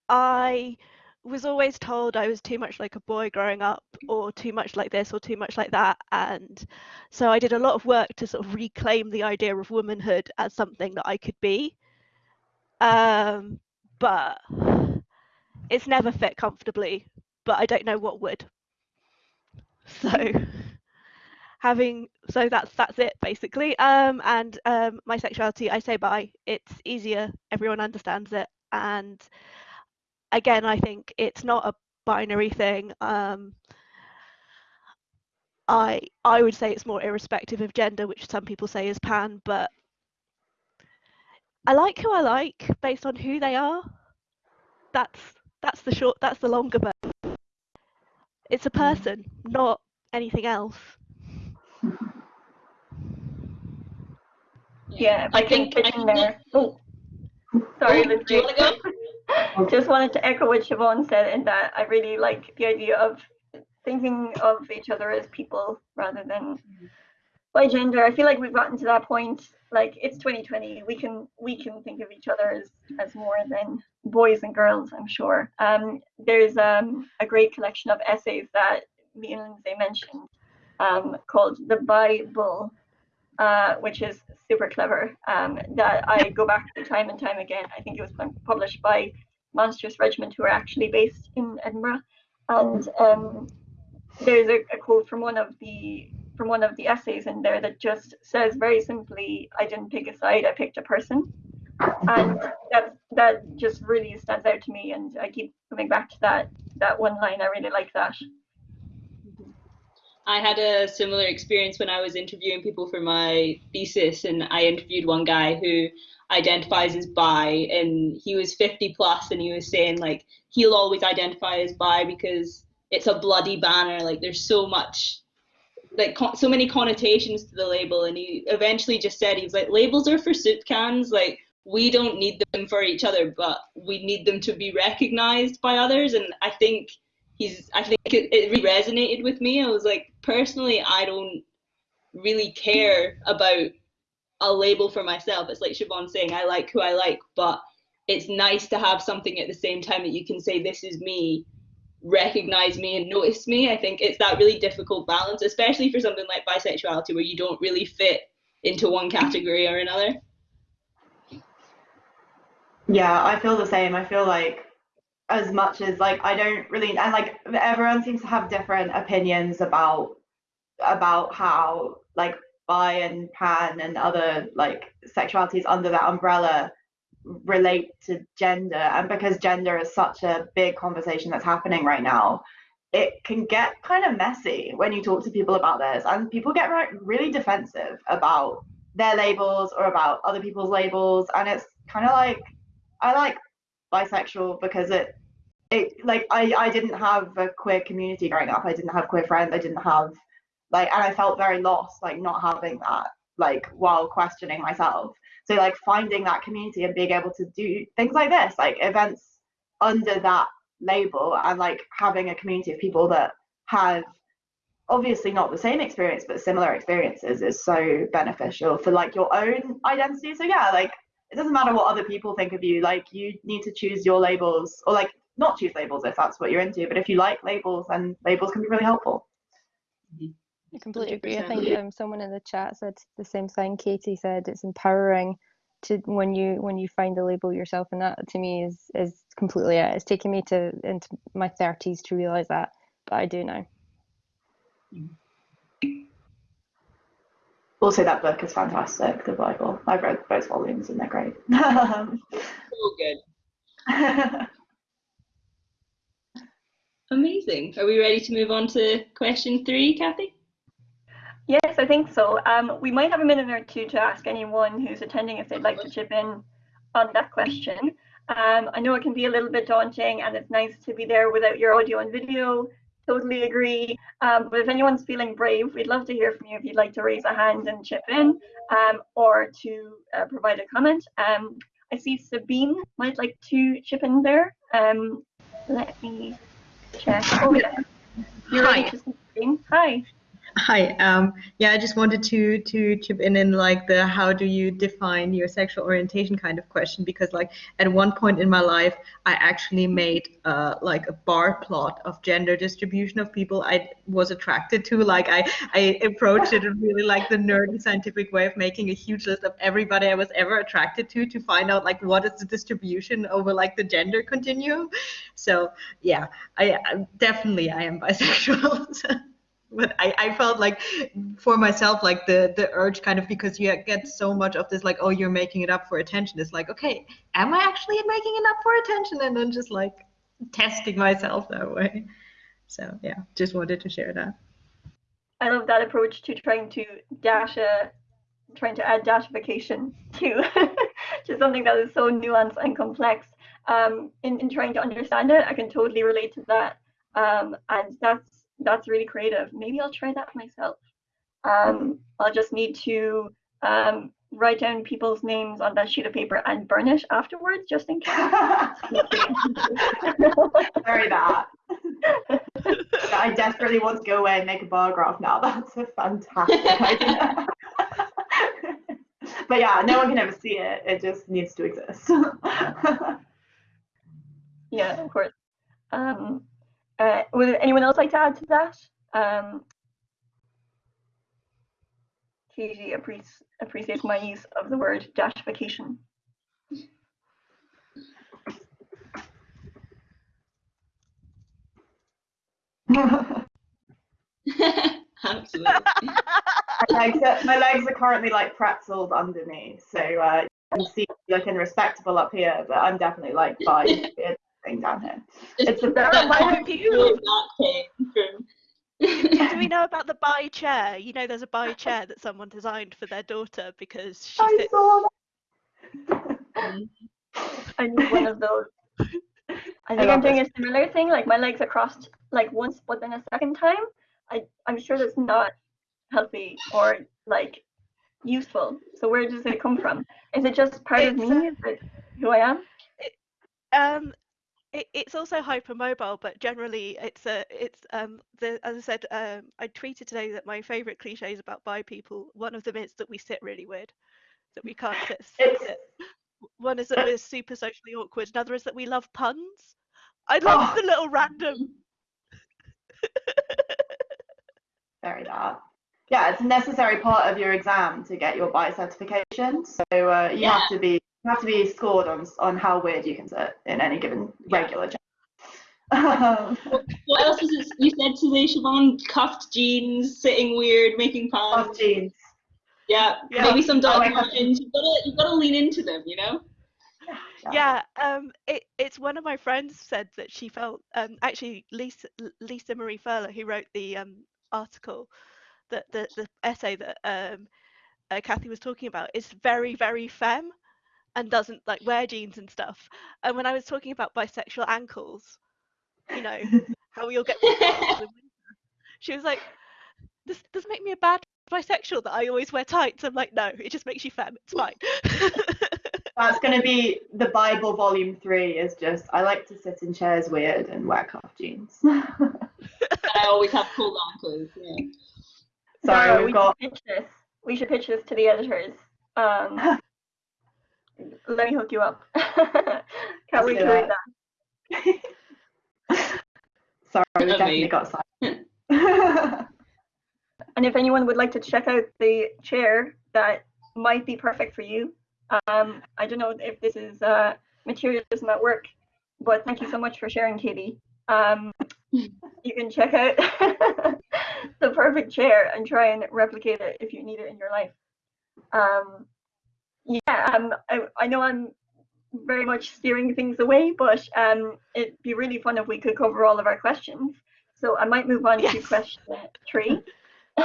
I was always told I was too much like a boy growing up, or too much like this, or too much like that, and so I did a lot of work to sort of reclaim the idea of womanhood as something that I could be. Um, but it's never fit comfortably but I don't know what would. So having so that's that's it basically. Um, and um, my sexuality, I say bi. It's easier. Everyone understands it. And again, I think it's not a binary thing. Um, I I would say it's more irrespective of gender, which some people say is pan, but I like who I like based on who they are. That's that's the short that's the longer version. It's a mm. person, not anything else. Yeah, I, I think, think in there. Oh, sorry, oh, Lindsay. Just wanted to echo what Siobhan said in that I really like the idea of thinking of each other as people rather than by gender. I feel like we've gotten to that point. Like it's 2020, we can we can think of each other as as more than boys and girls. I'm sure. Um, there's um, a great collection of essays that me and Lindsay mentioned um, called the Bi-ble, uh, which is super clever. Um, that I go back to time and time again. I think it was published by Monstrous Regiment, who are actually based in Edinburgh, and um, there's a, a quote from one of the from one of the essays in there that just says very simply, "I didn't pick a side, I picked a person," and that that just really stands out to me, and I keep coming back to that that one line. I really like that. I had a similar experience when I was interviewing people for my thesis, and I interviewed one guy who identifies as bi, and he was 50 plus, and he was saying like he'll always identify as bi because it's a bloody banner. Like there's so much, like so many connotations to the label, and he eventually just said he was like labels are for soup cans, like we don't need them for each other, but we need them to be recognized by others, and I think he's I think it, it really resonated with me. I was like, personally, I don't really care about a label for myself. It's like Siobhan saying, I like who I like, but it's nice to have something at the same time that you can say, this is me, recognize me and notice me. I think it's that really difficult balance, especially for something like bisexuality where you don't really fit into one category or another. Yeah, I feel the same. I feel like as much as like I don't really and like everyone seems to have different opinions about about how like bi and pan and other like sexualities under that umbrella relate to gender and because gender is such a big conversation that's happening right now it can get kind of messy when you talk to people about this and people get really defensive about their labels or about other people's labels and it's kind of like i like bisexual because it it like I I didn't have a queer community growing up. I didn't have queer friends. I didn't have like and I felt very lost like not having that like while questioning myself. So like finding that community and being able to do things like this, like events under that label and like having a community of people that have obviously not the same experience but similar experiences is so beneficial for like your own identity. So yeah, like it doesn't matter what other people think of you like you need to choose your labels or like not choose labels if that's what you're into but if you like labels then labels can be really helpful mm-hmm. I completely agree. I think um, someone in the chat said the same thing. Katie said it's empowering to when you when you find a label yourself, and that to me is is completely it. It's taken me to into my thirties to realize that, but I do now. Also, that book is fantastic, the Bi-ble. I've read both volumes and they're great. so good. Amazing. Are we ready to move on to question three, Kathy? Yes, I think so. Um, we might have a minute or two to ask anyone who's attending if they'd like to chip in on that question. Um, I know it can be a little bit daunting and it's nice to be there without your audio and video. Totally agree. Um, but if anyone's feeling brave, we'd love to hear from you if you'd like to raise a hand and chip in um, or to uh, provide a comment. Um, I see Sabine might like to chip in there. Um, let me check. Oh, yeah. You're Hi. Hi. Hi. Um, yeah, I just wanted to to chip in in like the how do you define your sexual orientation kind of question because like at one point in my life I actually made uh, like a bar plot of gender distribution of people I was attracted to. Like I I approached it in really like the nerdy scientific way of making a huge list of everybody I was ever attracted to to find out like what is the distribution over like the gender continuum. So yeah, I, I definitely I am bisexual. but I, I felt like for myself like the the urge kind of because you get so much of this like oh you're making it up for attention it's like okay am i actually making it up for attention and then just like testing myself that way so yeah just wanted to share that I love that approach to trying to dash a, trying to add dashification to, to something that is so nuanced and complex. Um, in, in trying to understand it, I can totally relate to that. Um, and that's that's really creative. Maybe I'll try that myself. Um, I'll just need to um, write down people's names on that sheet of paper and burn it afterwards, just in case. Very bad. I desperately want to go away and make a bar graph now. That's a fantastic idea. but yeah, no one can ever see it. It just needs to exist. yeah, of course. Um, uh, would anyone else like to add to that? Um, Katie appreciates, appreciates my use of the word dashification. Absolutely. my, legs are, my legs are currently like pretzels under me, so uh, you can see me looking respectable up here, but I'm definitely like five thing down here. It's a that, very that people that came from. Do we know about the bi chair? You know, there's a bi chair that someone designed for their daughter because she I sits. saw I need one of those. I think I'm doing a similar thing. Like my legs are crossed like once, but then a second time. I I'm sure that's not healthy or like useful. So where does it come from? Is it just part of me? uh, Is it who I am? Um, it, it's also hypermobile, but generally it's a it's um the as I said um I tweeted today that my favorite cliches about bi people. One of them is that we sit really weird, that we can't sit. It's- sit. One is that we're super socially awkward. Another is that we love puns. I love Oh. the little random. Very dark. Yeah, it's a necessary part of your exam to get your bi certification. So uh, you have to be you have to be scored on on how weird you can sit in any given regular job. Um, What else is it? You said today, Siobhan? Cuffed jeans, sitting weird, making puns. Off jeans. Yeah, Yeah. maybe some I dog like. You've got to you've got to lean into them, you know. Yeah, um, it, it's one of my friends said that she felt um, actually Lisa Lisa Marie Furler who wrote the um, article that the the essay that um, uh, Kathy was talking about is very very femme and doesn't like wear jeans and stuff. And when I was talking about bisexual ankles, you know how we all get bisexual in winter, she was like, "This doesn't make me a bad bisexual that I always wear tights." I'm like, "No, it just makes you femme. It's fine." That's going to be the Bi-ble volume three. Is just I like to sit in chairs weird and wear cuff jeans. And I always have cool ankles. Yeah. Sorry, Zara, we've we got should pitch this. We should pitch this to the editors. Um, let me hook you up. Can't wait do to read that. that. sorry, we definitely got silent. And if anyone would like to check out the chair that might be perfect for you, um, I don't know if this is uh, materialism at work, but thank you so much for sharing, Katie. Um, you can check out the perfect chair and try and replicate it if you need it in your life. Um, yeah, um, I, I know I'm very much steering things away, but um, it'd be really fun if we could cover all of our questions. So I might move on to question three.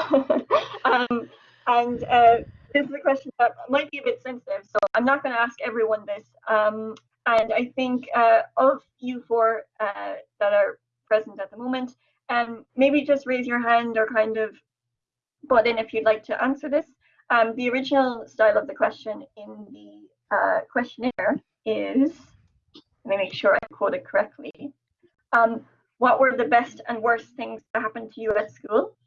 um, and uh, this is a question that might be a bit sensitive, so I'm not going to ask everyone this. Um, and I think uh, of you four uh, that are present at the moment, um, maybe just raise your hand or kind of butt in if you'd like to answer this. Um, the original style of the question in the uh, questionnaire is, let me make sure I quote it correctly. Um, what were the best and worst things that happened to you at school?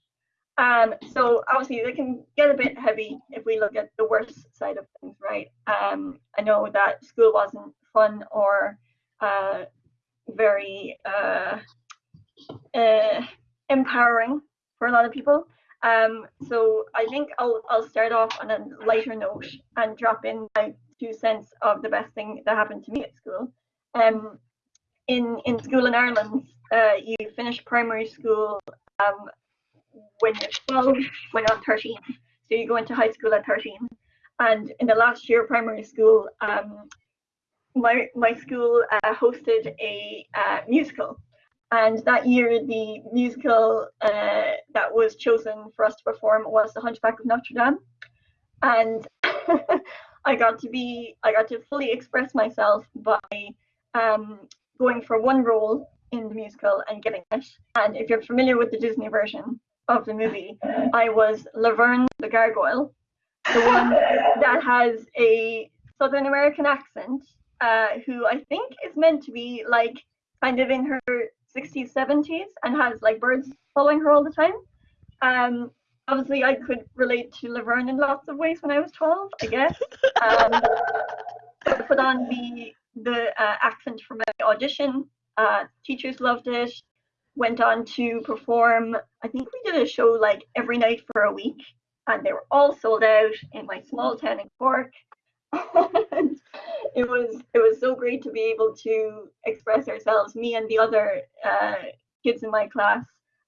Um, so obviously they can get a bit heavy if we look at the worst side of things, right? Um, I know that school wasn't fun or uh, very uh, uh, empowering for a lot of people. Um, so I think I'll I'll start off on a lighter note and drop in my two cents of the best thing that happened to me at school. Um, in in school in Ireland, uh, you finish primary school um, when you're 12, when you're 13. So you go into high school at 13. And in the last year of primary school, um, my my school uh, hosted a uh, musical. And that year, the musical uh, that was chosen for us to perform was The Hunchback of Notre Dame. And I got to be, I got to fully express myself by um, going for one role in the musical and getting it. And if you're familiar with the Disney version of the movie, I was Laverne the Gargoyle, the one that has a Southern American accent, uh, who I think is meant to be like kind of in her 60s, 70s, and has like birds following her all the time. Um, obviously, I could relate to Laverne in lots of ways when I was 12, I guess. Um, put on the the uh, accent for my audition. Uh, teachers loved it. Went on to perform. I think we did a show like every night for a week, and they were all sold out in my small town in Cork. and it was it was so great to be able to express ourselves, me and the other uh, kids in my class,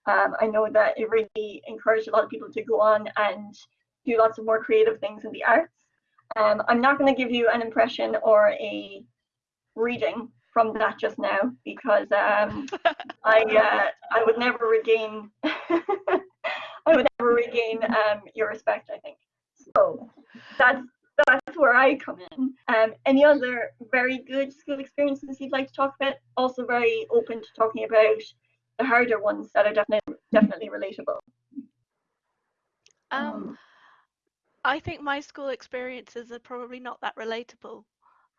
Um, I know that it really encouraged a lot of people to go on and do lots of more creative things in the arts. Um, I'm not going to give you an impression or a reading from that just now because um, I uh, I would never regain I would never regain um, your respect. I think so. That's that's where I come in. Um, any other very good school experiences you'd like to talk about? Also very open to talking about the harder ones that are definitely definitely relatable. Um, I think my school experiences are probably not that relatable.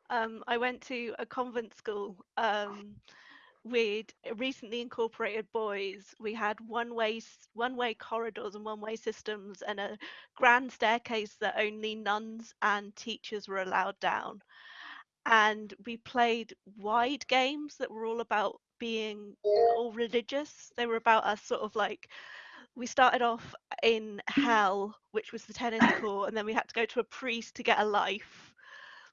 Um, I went to a convent school um, with recently incorporated boys. We had one-way one-way corridors and one-way systems, and a grand staircase that only nuns and teachers were allowed down. And we played wide games that were all about being all religious. They were about us sort of like we started off in hell, which was the tennis court, and then we had to go to a priest to get a life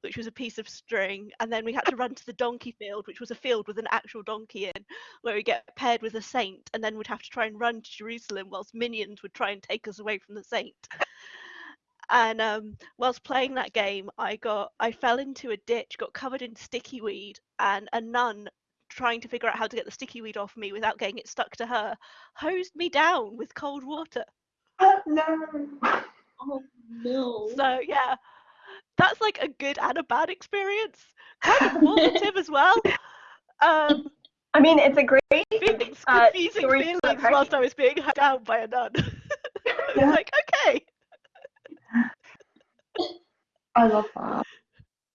which was a piece of string, and then we had to run to the donkey field, which was a field with an actual donkey in, where we get paired with a saint, and then we'd have to try and run to Jerusalem whilst minions would try and take us away from the saint. And um, whilst playing that game, I got I fell into a ditch, got covered in sticky weed, and a nun trying to figure out how to get the sticky weed off me without getting it stuck to her, hosed me down with cold water. Oh, no. Oh no. So yeah, that's like a good and a bad experience. Kind of formative as well. Um, I mean, it's a great feelings, uh, confusing feelings whilst I was being held down by a nun. it's Yeah. like, okay. I love that.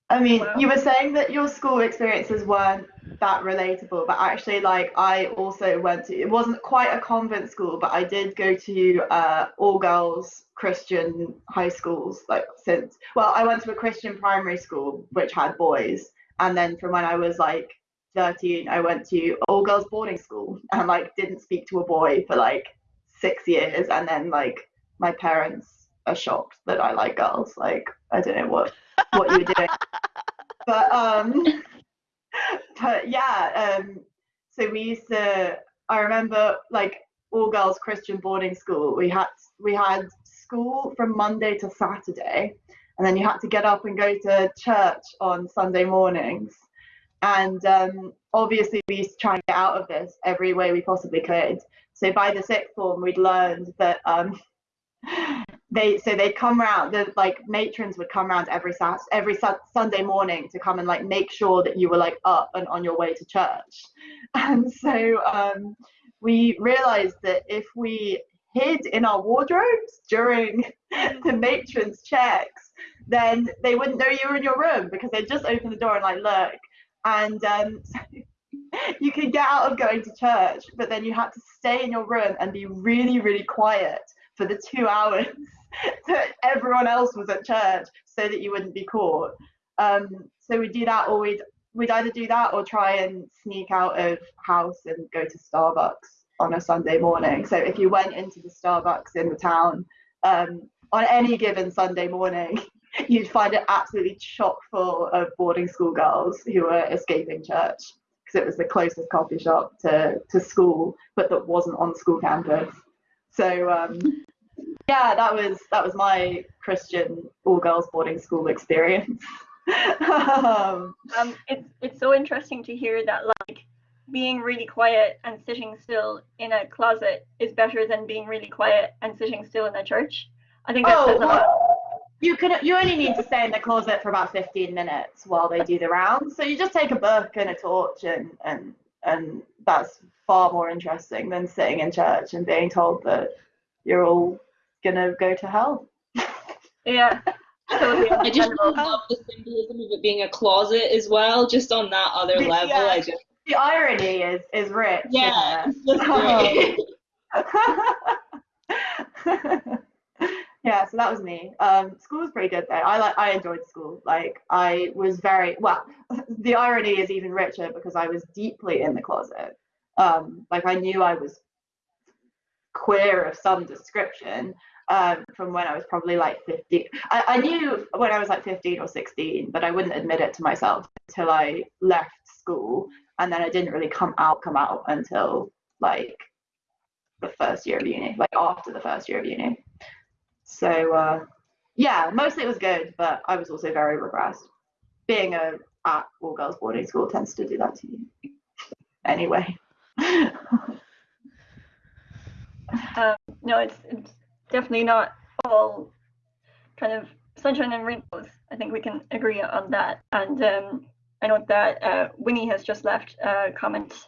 I mean, Wow. you were saying that your school experiences weren't that relatable, but actually, like, I also went to, it wasn't quite a convent school, but I did go to uh, all girls Christian high schools, like, since, well, I went to a Christian primary school, which had boys. And then from when I was like 13, I went to all girls boarding school and, like, didn't speak to a boy for like six years. And then, like, my parents are shocked that I like girls. Like, I don't know what what you were doing. but um but yeah, um so we used to I remember like all girls Christian boarding school, we had we had school from Monday to Saturday and then you had to get up and go to church on Sunday mornings. And um, obviously, we used to try and get out of this every way we possibly could. So by the sixth form, we'd learned that um, they so they'd come round the like matrons would come round every Sat every Sunday morning to come and like make sure that you were like up and on your way to church. And so um we realized that if we hid in our wardrobes during the matrons checks then they wouldn't know you were in your room because they'd just open the door and like look. And um you could get out of going to church but then you had to stay in your room and be really really quiet for the two hours that everyone else was at church so that you wouldn't be caught. Um, so we'd do that or we'd we'd either do that or try and sneak out of house and go to Starbucks on a Sunday morning. So if you went into the Starbucks in the town um, on any given Sunday morning, you'd find it absolutely chock full of boarding school girls who were escaping church because it was the closest coffee shop to, to school, but that wasn't on school campus. So um, yeah, that was that was my Christian all girls boarding school experience. um, Um, it's it's so interesting to hear that like being really quiet and sitting still in a closet is better than being really quiet and sitting still in a church. I think that oh, says a lot. you can you only need to stay in the closet for about 15 minutes while they do the rounds. So you just take a book and a torch and and and that's far more interesting than sitting in church and being told that you're all gonna go to hell. Yeah. Totally I just really love the symbolism of it being a closet as well, just on that other Yeah. level. I just The irony is is rich. yeah, isn't it's just great. yeah, so that was me. Um, school was pretty good though. I like I enjoyed school. Like I was very well. The irony is even richer because I was deeply in the closet. Um, like I knew I was queer of some description um, from when I was probably like 15. I, I knew when I was like 15 or 16, but I wouldn't admit it to myself until I left school, and then I didn't really come out come out until like the first year of uni, like after the first year of uni. So uh, yeah, mostly it was good, but I was also very regressed. Being a at all girls boarding school tends to do that to you. Anyway. um, no, it's, it's definitely not all kind of sunshine and rainbows. I think we can agree on that. And um, I know that uh, Winnie has just left a comment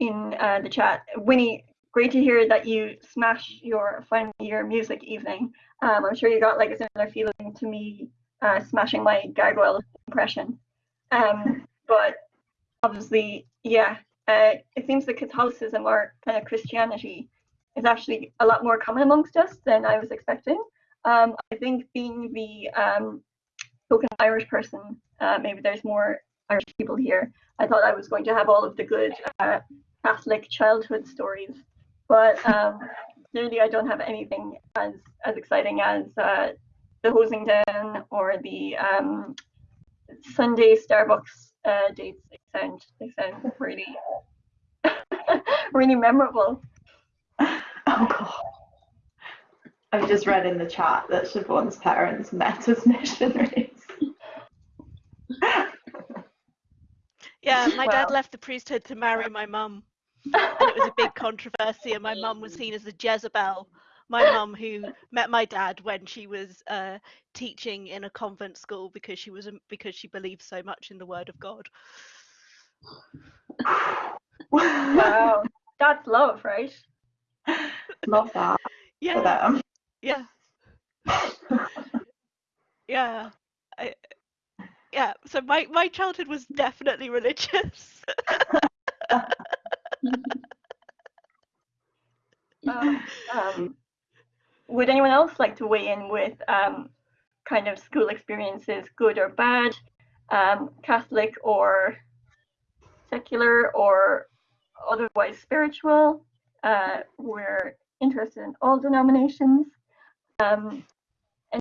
in uh, the chat. Winnie, great to hear that you smash your final year music evening. Um, I'm sure you got like a similar feeling to me uh, smashing my gargoyle impression. Um, but obviously, yeah, uh, it seems that Catholicism or kind of Christianity is actually a lot more common amongst us than I was expecting. Um, I think being the um, token Irish person, uh, maybe there's more Irish people here. I thought I was going to have all of the good uh, Catholic childhood stories, but um, clearly I don't have anything as as exciting as uh, the hosing down or the um, Sunday Starbucks uh, dates. They sound they sound really really memorable. Oh god. I've just read in the chat that Siobhan's parents met as missionaries. Yeah, my dad left the priesthood to marry my mum. And it was a big controversy, and my mum was seen as a Jezebel. My mum, who met my dad when she was uh, teaching in a convent school because she was because she believed so much in the Word of God. wow, that's love, right? Love that. Yeah. Yeah. yeah. I, yeah. So my my childhood was definitely religious. um, um, would anyone else like to weigh in with um, kind of school experiences, good or bad, um, Catholic or secular or otherwise spiritual? Uh, we're interested in all denominations. Um,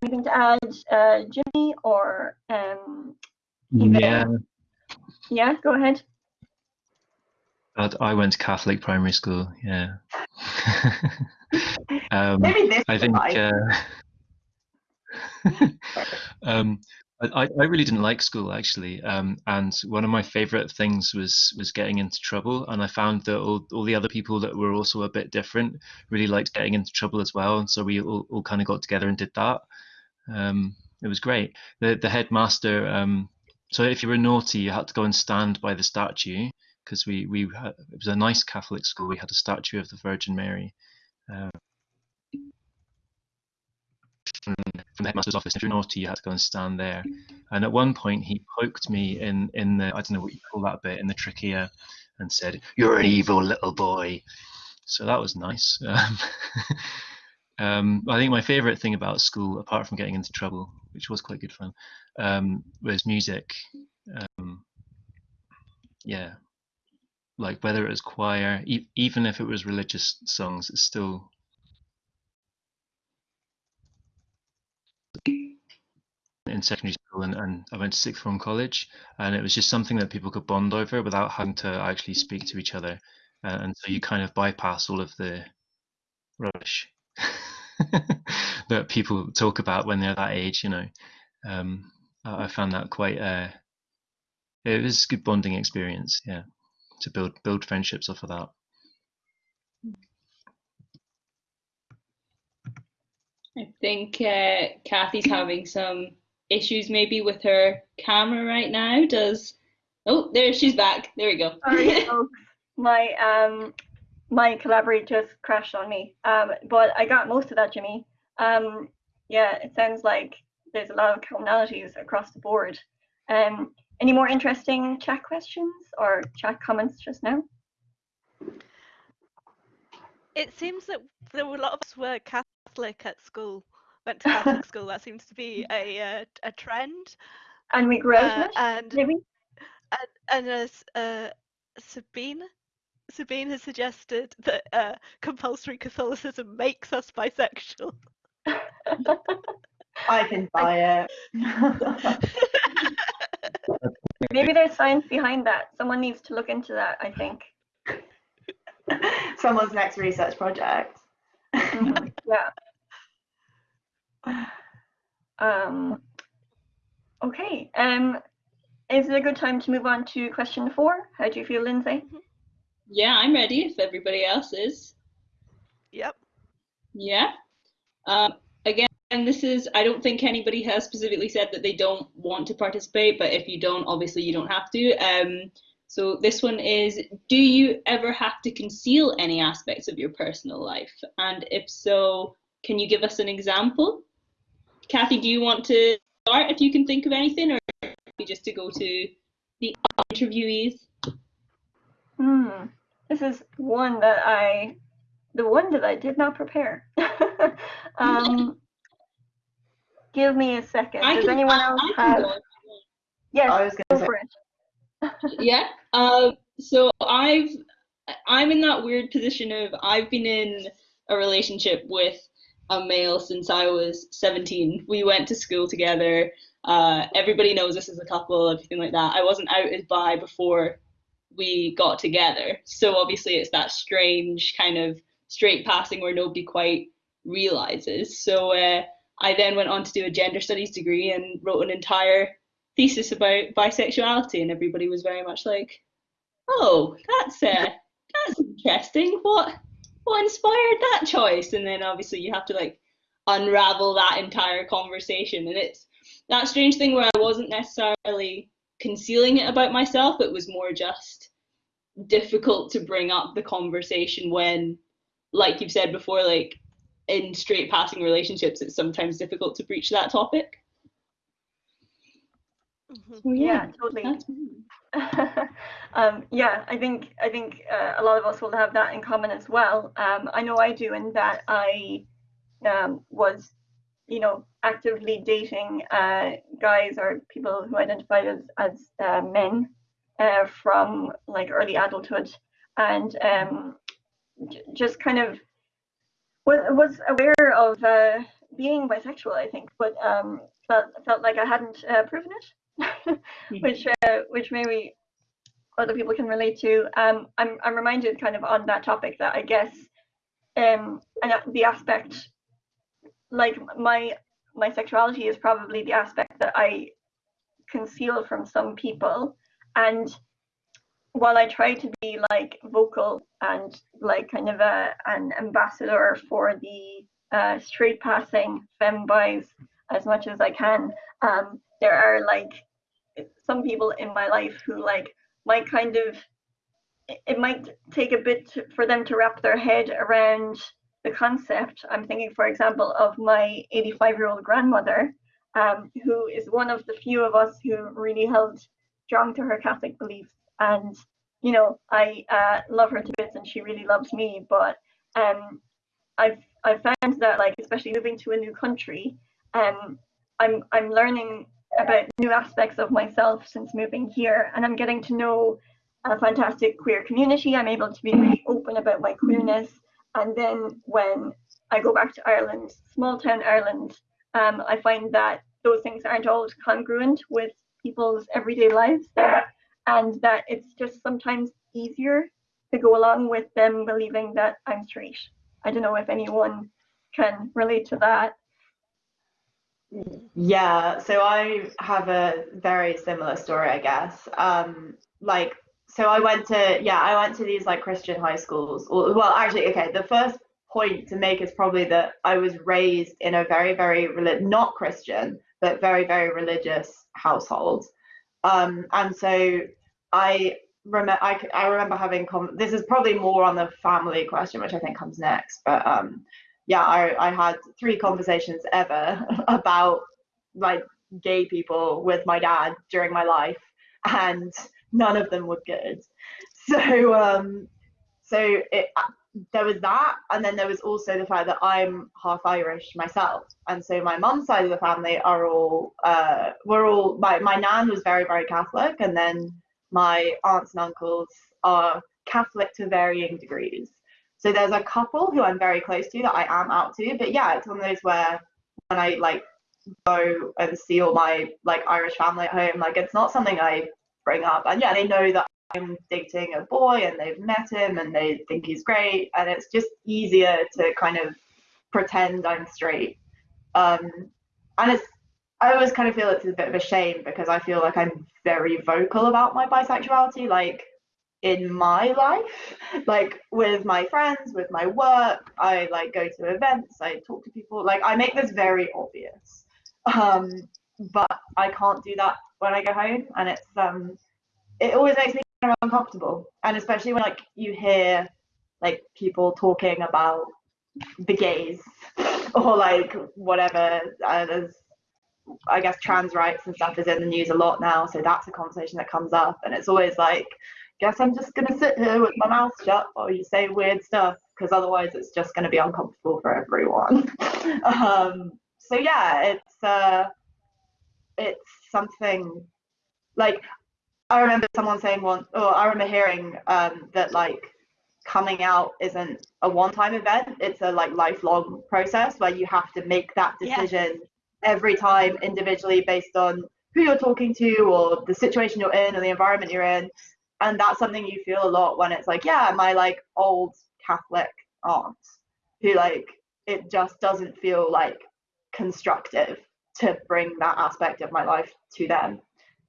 anything to add, uh, Jimmy or um, yeah. Yeah, go ahead. I went to Catholic primary school. Yeah. um, Maybe this I think. Uh, um, I, I really didn't like school actually, um, and one of my favorite things was was getting into trouble. And I found that all, all the other people that were also a bit different really liked getting into trouble as well. And so we all, all kind of got together and did that. Um, it was great. The the headmaster. Um, so if you were naughty, you had to go and stand by the statue because we we had, it was a nice Catholic school. We had a statue of the Virgin Mary. Uh, from the headmaster's office. If you're naughty, you had to go and stand there. And at one point, he poked me in in the I don't know what you call that bit in the trachea, and said, "You're an evil little boy." So that was nice. Um, um, I think my favourite thing about school, apart from getting into trouble, which was quite good fun, um, was music. Um, yeah, like whether it was choir, e even if it was religious songs, it's still in secondary school and, and I went to sixth form college and it was just something that people could bond over without having to actually speak to each other. Uh, and so you kind of bypass all of the rubbish that people talk about when they're that age you know. Um, I, I found that quite uh, it was a good bonding experience yeah to build build friendships off of that. I think uh, Kathy's having some issues maybe with her camera right now. Does oh there she's back. There we go. Sorry, folks. My um my collaborator just crashed on me. Um, but I got most of that, Jimmy. Um, yeah, it sounds like there's a lot of commonalities across the board. Um, any more interesting chat questions or chat comments just now? It seems that there were a lot of us were Catholic at school, went to Catholic school. That seems to be a uh, a trend. And we grew out Uh, and maybe? and, and as uh, Sabine Sabine has suggested that uh, compulsory Catholicism makes us bisexual. I can buy it. Maybe there's science behind that. Someone needs to look into that, I think. someone's next research project. Mhm, Yeah. Um, okay. Um, is it a good time to move on to question four? How do you feel, Lindsay? Yeah, I'm ready if everybody else is. Yep. Yeah. Um, again, this is, I don't think anybody has specifically said that they don't want to participate, but if you don't, obviously you don't have to. Um, so this one is, do you ever have to conceal any aspects of your personal life? And if so, can you give us an example? Kathy, do you want to start if you can think of anything, or just to go to the interviewees? Hmm. This is one that I, the one that I did not prepare. um, give me a second. I Does can- anyone else I can have? go. Yes, I was go gonna say, for it. yeah. Um, so I've I'm in that weird position of I've been in a relationship with a male since I was 17. We went to school together. Uh, everybody knows us as a couple, everything like that. I wasn't out as bi before we got together. So obviously it's that strange kind of straight passing where nobody quite realizes. So uh, I then went on to do a gender studies degree and wrote an entire thesis about bisexuality, and everybody was very much like, "Oh, that's uh, that's interesting. What what inspired that choice?" And then obviously you have to like unravel that entire conversation, and it's that strange thing where I wasn't necessarily concealing it about myself. It was more just difficult to bring up the conversation when, like you've said before, like in straight passing relationships, it's sometimes difficult to breach that topic. Mhm. So Yeah, totally. um, yeah, I think I think uh, a lot of us will have that in common as well. Um, I know I do, in that I um, was, you know, actively dating uh, guys or people who identified as as uh, men uh, from like early adulthood, and um, j- just kind of was was aware of uh, being bisexual. I think, but um, felt felt like I hadn't uh, proven it. which uh, which maybe other people can relate to. Um, I'm I'm reminded kind of on that topic that I guess um and the aspect like my my sexuality is probably the aspect that I conceal from some people and while I try to be like vocal and like kind of a an ambassador for the uh, straight passing fembis as much as I can, um, there are like some people in my life who like might kind of it- might take a bit for them to wrap their head around the concept. I'm thinking, for example, of my 85 year old grandmother, um, who is one of the few of us who really held strong to her Catholic beliefs. And, you know, I uh, love her to bits and she really loves me. But um, I've, I've found that, like, especially moving to a new country, um, I'm, I'm learning about new aspects of myself since moving here. And I'm getting to know a fantastic queer community. I'm able to be really open about my queerness. And then when I go back to Ireland, small town Ireland, um, I find that those things aren't always congruent with people's everyday lives there, and that it's just sometimes easier to go along with them believing that I'm straight. I don't know if anyone can relate to that. Yeah, so I have a very similar story, I guess. Um, like, so I went to, yeah, I went to these like Christian high schools. Or, well, actually, okay, the first point to make is probably that I was raised in a very, very, not Christian, but very, very religious household. Um, and so I remember, I remember having, this is probably more on the family question, which I think comes next, but um, yeah, I, I had three conversations ever about like gay people with my dad during my life, and none of them were good. So um, so it there was that, and then there was also the fact that I'm half Irish myself, and so my mum's side of the family are all uh, we're all my my nan was very very Catholic, and then my aunts and uncles are Catholic to varying degrees. So there's a couple who I'm very close to that I am out to, but yeah, it's one of those where when I like go and see all my like Irish family at home, like it's not something I bring up, and yeah, they know that I'm dating a boy and they've met him and they think he's great, and it's just easier to kind of pretend I'm straight. Um, and it's I always kind of feel it's a bit of a shame because I feel like I'm very vocal about my bisexuality, like in my life, like with my friends, with my work. I like go to events, I talk to people, like I make this very obvious. Um, but I can't do that when I go home, and it's um, it always makes me kind of uncomfortable, and especially when like you hear like people talking about the gays or like whatever. Uh, there's I guess trans rights and stuff is in the news a lot now, so that's a conversation that comes up, and it's always like, guess I'm just gonna sit here with my mouth shut while you say weird stuff, because otherwise it's just gonna be uncomfortable for everyone. um, so yeah, it's uh, it's something like I remember someone saying once, or I remember hearing um, that like coming out isn't a one-time event; it's a like lifelong process where you have to make that decision every time individually based on who you're talking to or the situation you're in or the environment you're in and that's something you feel a lot when it's like yeah my like old catholic aunt who like it just doesn't feel like constructive to bring that aspect of my life to them.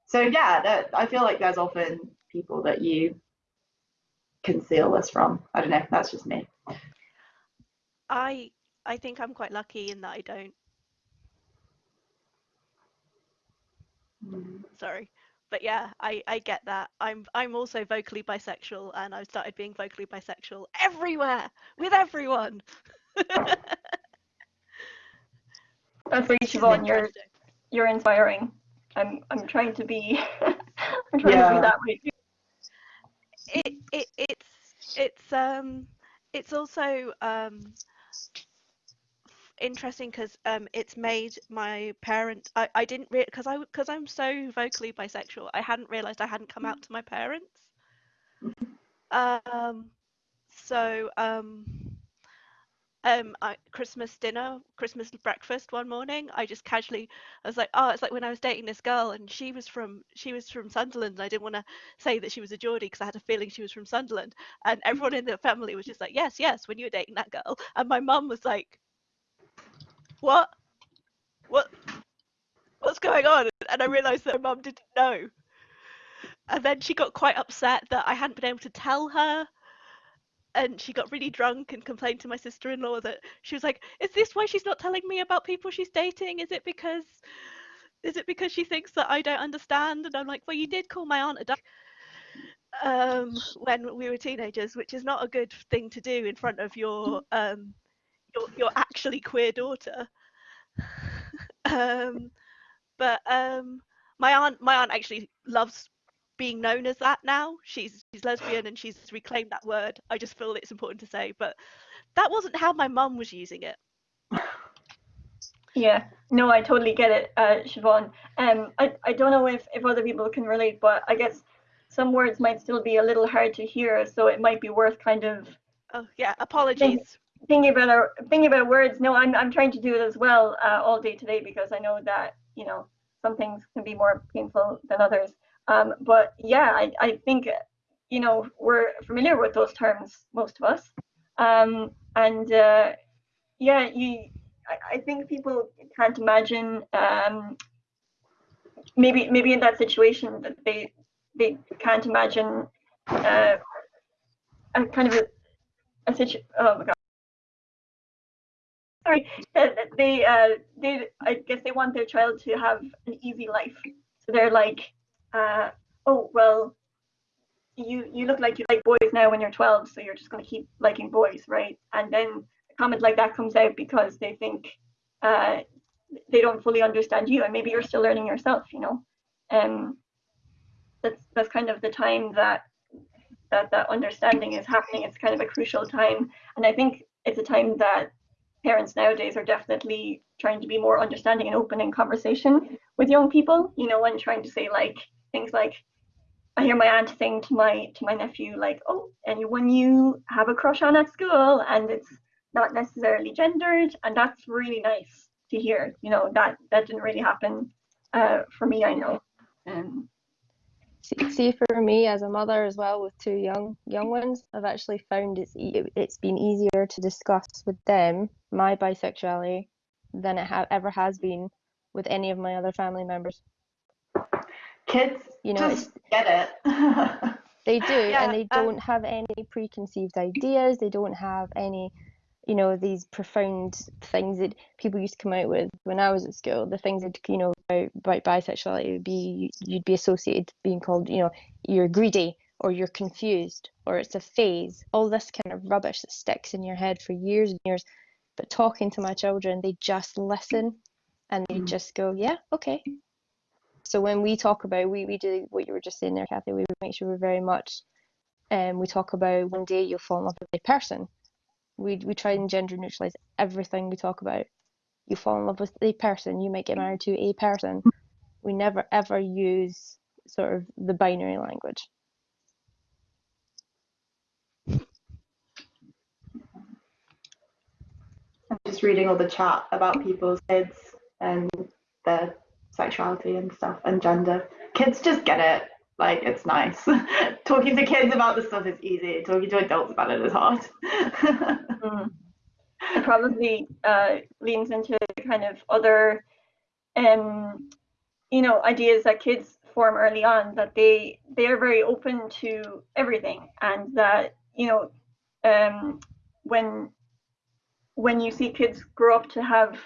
So yeah that i feel like there's often people that you conceal this from. I don't know that's just me. I i think i'm quite lucky in that i don't. Hmm. Sorry. But yeah, I, I get that. I'm I'm also vocally bisexual and I've started being vocally bisexual everywhere with everyone. That's really Siobhan, you're you're inspiring. I'm I'm trying to be I'm trying yeah. to be that way too. It, it it's it's um it's also um interesting because um, it's made my parents. I, I didn't because I because I'm so vocally bisexual. I hadn't realized I hadn't come out to my parents. Um, so um, um, I, Christmas dinner, Christmas breakfast one morning, I just casually, I was like, oh, it's like when I was dating this girl and she was from she was from Sunderland. And I didn't want to say that she was a Geordie because I had a feeling she was from Sunderland. And everyone in the family was just like, yes, yes, when you were dating that girl. And my mum was like, what? What? What's going on? And I realised that her mum didn't know. And then she got quite upset that I hadn't been able to tell her. And she got really drunk and complained to my sister in law that she was like, Is this why she's not telling me about people she's dating? Is it because is it because she thinks that I don't understand? And I'm like, Well, you did call my aunt a duck um, when we were teenagers, which is not a good thing to do in front of your um, your, your actually queer daughter. um, but um, my aunt, my aunt actually loves being known as that now. She's she's lesbian and she's reclaimed that word. I just feel it's important to say, but that wasn't how my mum was using it. Yeah, no, I totally get it, uh, Siobhan. Um, I, I don't know if, if other people can relate, but I guess some words might still be a little hard to hear, so it might be worth kind of. Oh yeah, apologies thinking about our thinking about words no i'm, I'm trying to do it as well uh, all day today because i know that you know some things can be more painful than others. Um, but yeah I, I think you know we're familiar with those terms most of us. Um, and uh, yeah you I, I, think people can't imagine um, maybe maybe in that situation that they they can't imagine uh, a kind of a, a situation oh my god sorry, they uh, they I guess they want their child to have an easy life. So they're like, uh, oh well, you you look like you like boys now when you're 12, so you're just going to keep liking boys, right? And then a comment like that comes out because they think uh, they don't fully understand you, and maybe you're still learning yourself, you know. Um, that's that's kind of the time that that that understanding is happening. It's kind of a crucial time, and I think it's a time that parents nowadays are definitely trying to be more understanding and open in conversation with young people you know and trying to say like things like i hear my aunt saying to my to my nephew like oh anyone you have a crush on at school and it's not necessarily gendered and that's really nice to hear you know that that didn't really happen uh, for me i know. Um, see, see for me as a mother as well with two young young ones, I've actually found it's it's been easier to discuss with them my bisexuality than it ha- ever has been with any of my other family members. Kids, you know, just get it. they do, yeah, and they um, don't have any preconceived ideas. They don't have any you know these profound things that people used to come out with when I was at school. The things that you know about, about bisexuality would be you'd be associated being called you know you're greedy or you're confused or it's a phase. All this kind of rubbish that sticks in your head for years and years. But talking to my children, they just listen and they mm. just go, yeah, okay. So when we talk about we we do what you were just saying there, Kathy, we make sure we're very much um we talk about one day you'll fall in love with a person we we try and gender neutralize everything we talk about. You fall in love with a person, you might get married to a person. We never ever use sort of the binary language. I'm just reading all the chat about people's kids and their sexuality and stuff and gender. Kids just get it. Like it's nice. Talking to kids about this stuff is easy. Talking to adults about it is hard. mm. It probably uh, leans into kind of other, um, you know, ideas that kids form early on that they they are very open to everything, and that you know, um, when when you see kids grow up to have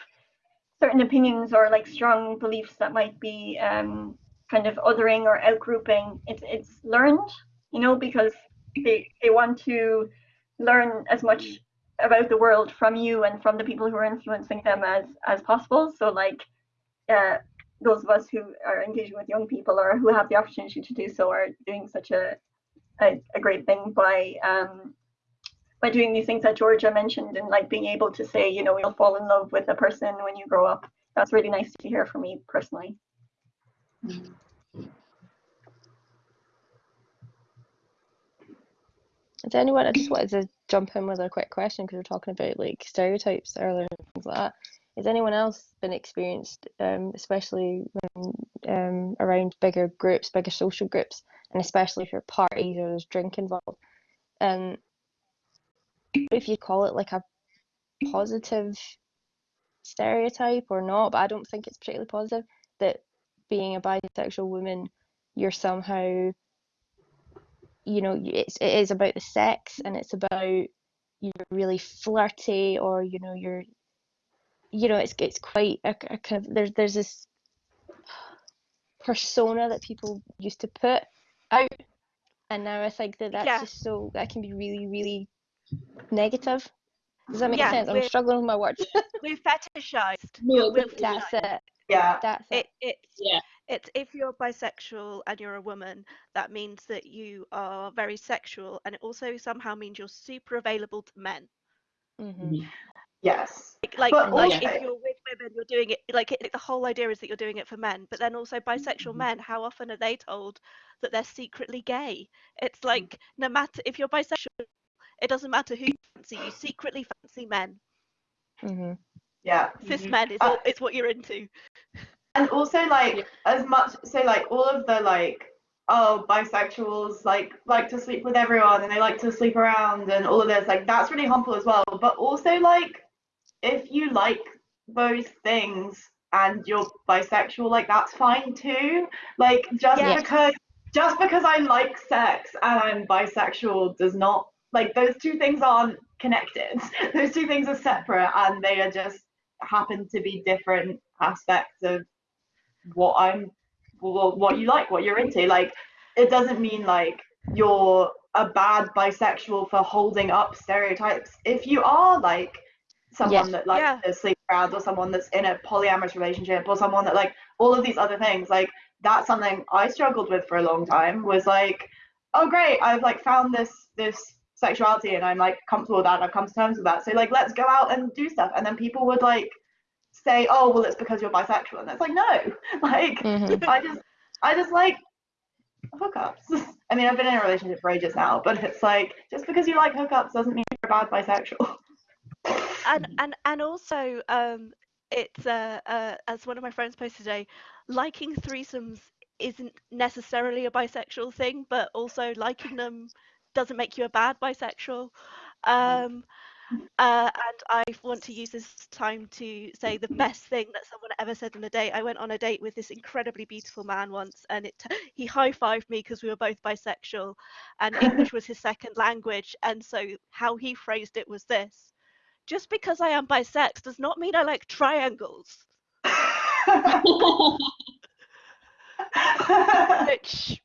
certain opinions or like strong beliefs that might be um, kind of othering or outgrouping. It's it's learned, you know, because they they want to learn as much about the world from you and from the people who are influencing them as as possible. So like uh, those of us who are engaging with young people or who have the opportunity to do so are doing such a a, a great thing by um, by doing these things that Georgia mentioned and like being able to say, you know, you'll fall in love with a person when you grow up. That's really nice to hear for me personally. Is anyone? I just wanted to jump in with a quick question because we're talking about like stereotypes earlier and things like that. Has anyone else been experienced, um, especially when, um, around bigger groups, bigger social groups, and especially if you're parties or there's drink involved? Um, if you call it like a positive stereotype or not, but I don't think it's particularly positive that being a bisexual woman, you're somehow, you know, it's it is about the sex and it's about you're really flirty or you know you're, you know, it's it's quite a, a kind of there's there's this persona that people used to put out, and now I think that that's yeah. just so that can be really really negative. Does that make yeah, sense? I'm struggling with my words. we've fetishized. No, that's it yeah that's it, it yeah it's if you're bisexual and you're a woman that means that you are very sexual and it also somehow means you're super available to men mm-hmm. mm-hmm. yes like like, like if you're with women you're doing it like it, the whole idea is that you're doing it for men but then also bisexual mm-hmm. men how often are they told that they're secretly gay it's like no matter if you're bisexual it doesn't matter who you fancy you secretly fancy men. Mm-hmm. Yeah. Cis men is, uh, is what you're into. And also like as much so like all of the like oh bisexuals like like to sleep with everyone and they like to sleep around and all of this like that's really harmful as well. But also like if you like those things and you're bisexual like that's fine too. Like just yeah. because just because i like sex and i'm bisexual does not like those two things aren't connected those two things are separate and they are just happen to be different aspects of what I'm what you like, what you're into. Like it doesn't mean like you're a bad bisexual for holding up stereotypes. If you are like someone yes. that likes yeah. to sleep around or someone that's in a polyamorous relationship or someone that like all of these other things, like that's something I struggled with for a long time was like, oh great, I've like found this this sexuality and I'm like comfortable with that. I've come to terms with that. So like let's go out and do stuff. And then people would like say, oh well it's because you're bisexual. And it's like no. Like mm-hmm. I just I just like hookups. I mean I've been in a relationship for ages now, but it's like just because you like hookups doesn't mean you're a bad bisexual. and and and also um it's uh, uh as one of my friends posted today, liking threesomes isn't necessarily a bisexual thing, but also liking them doesn't make you a bad bisexual. Um, uh, and I want to use this time to say the best thing that someone ever said on a date. I went on a date with this incredibly beautiful man once, and it he high fived me because we were both bisexual, and English was his second language. And so how he phrased it was this: "Just because I am bisex does not mean I like triangles." Which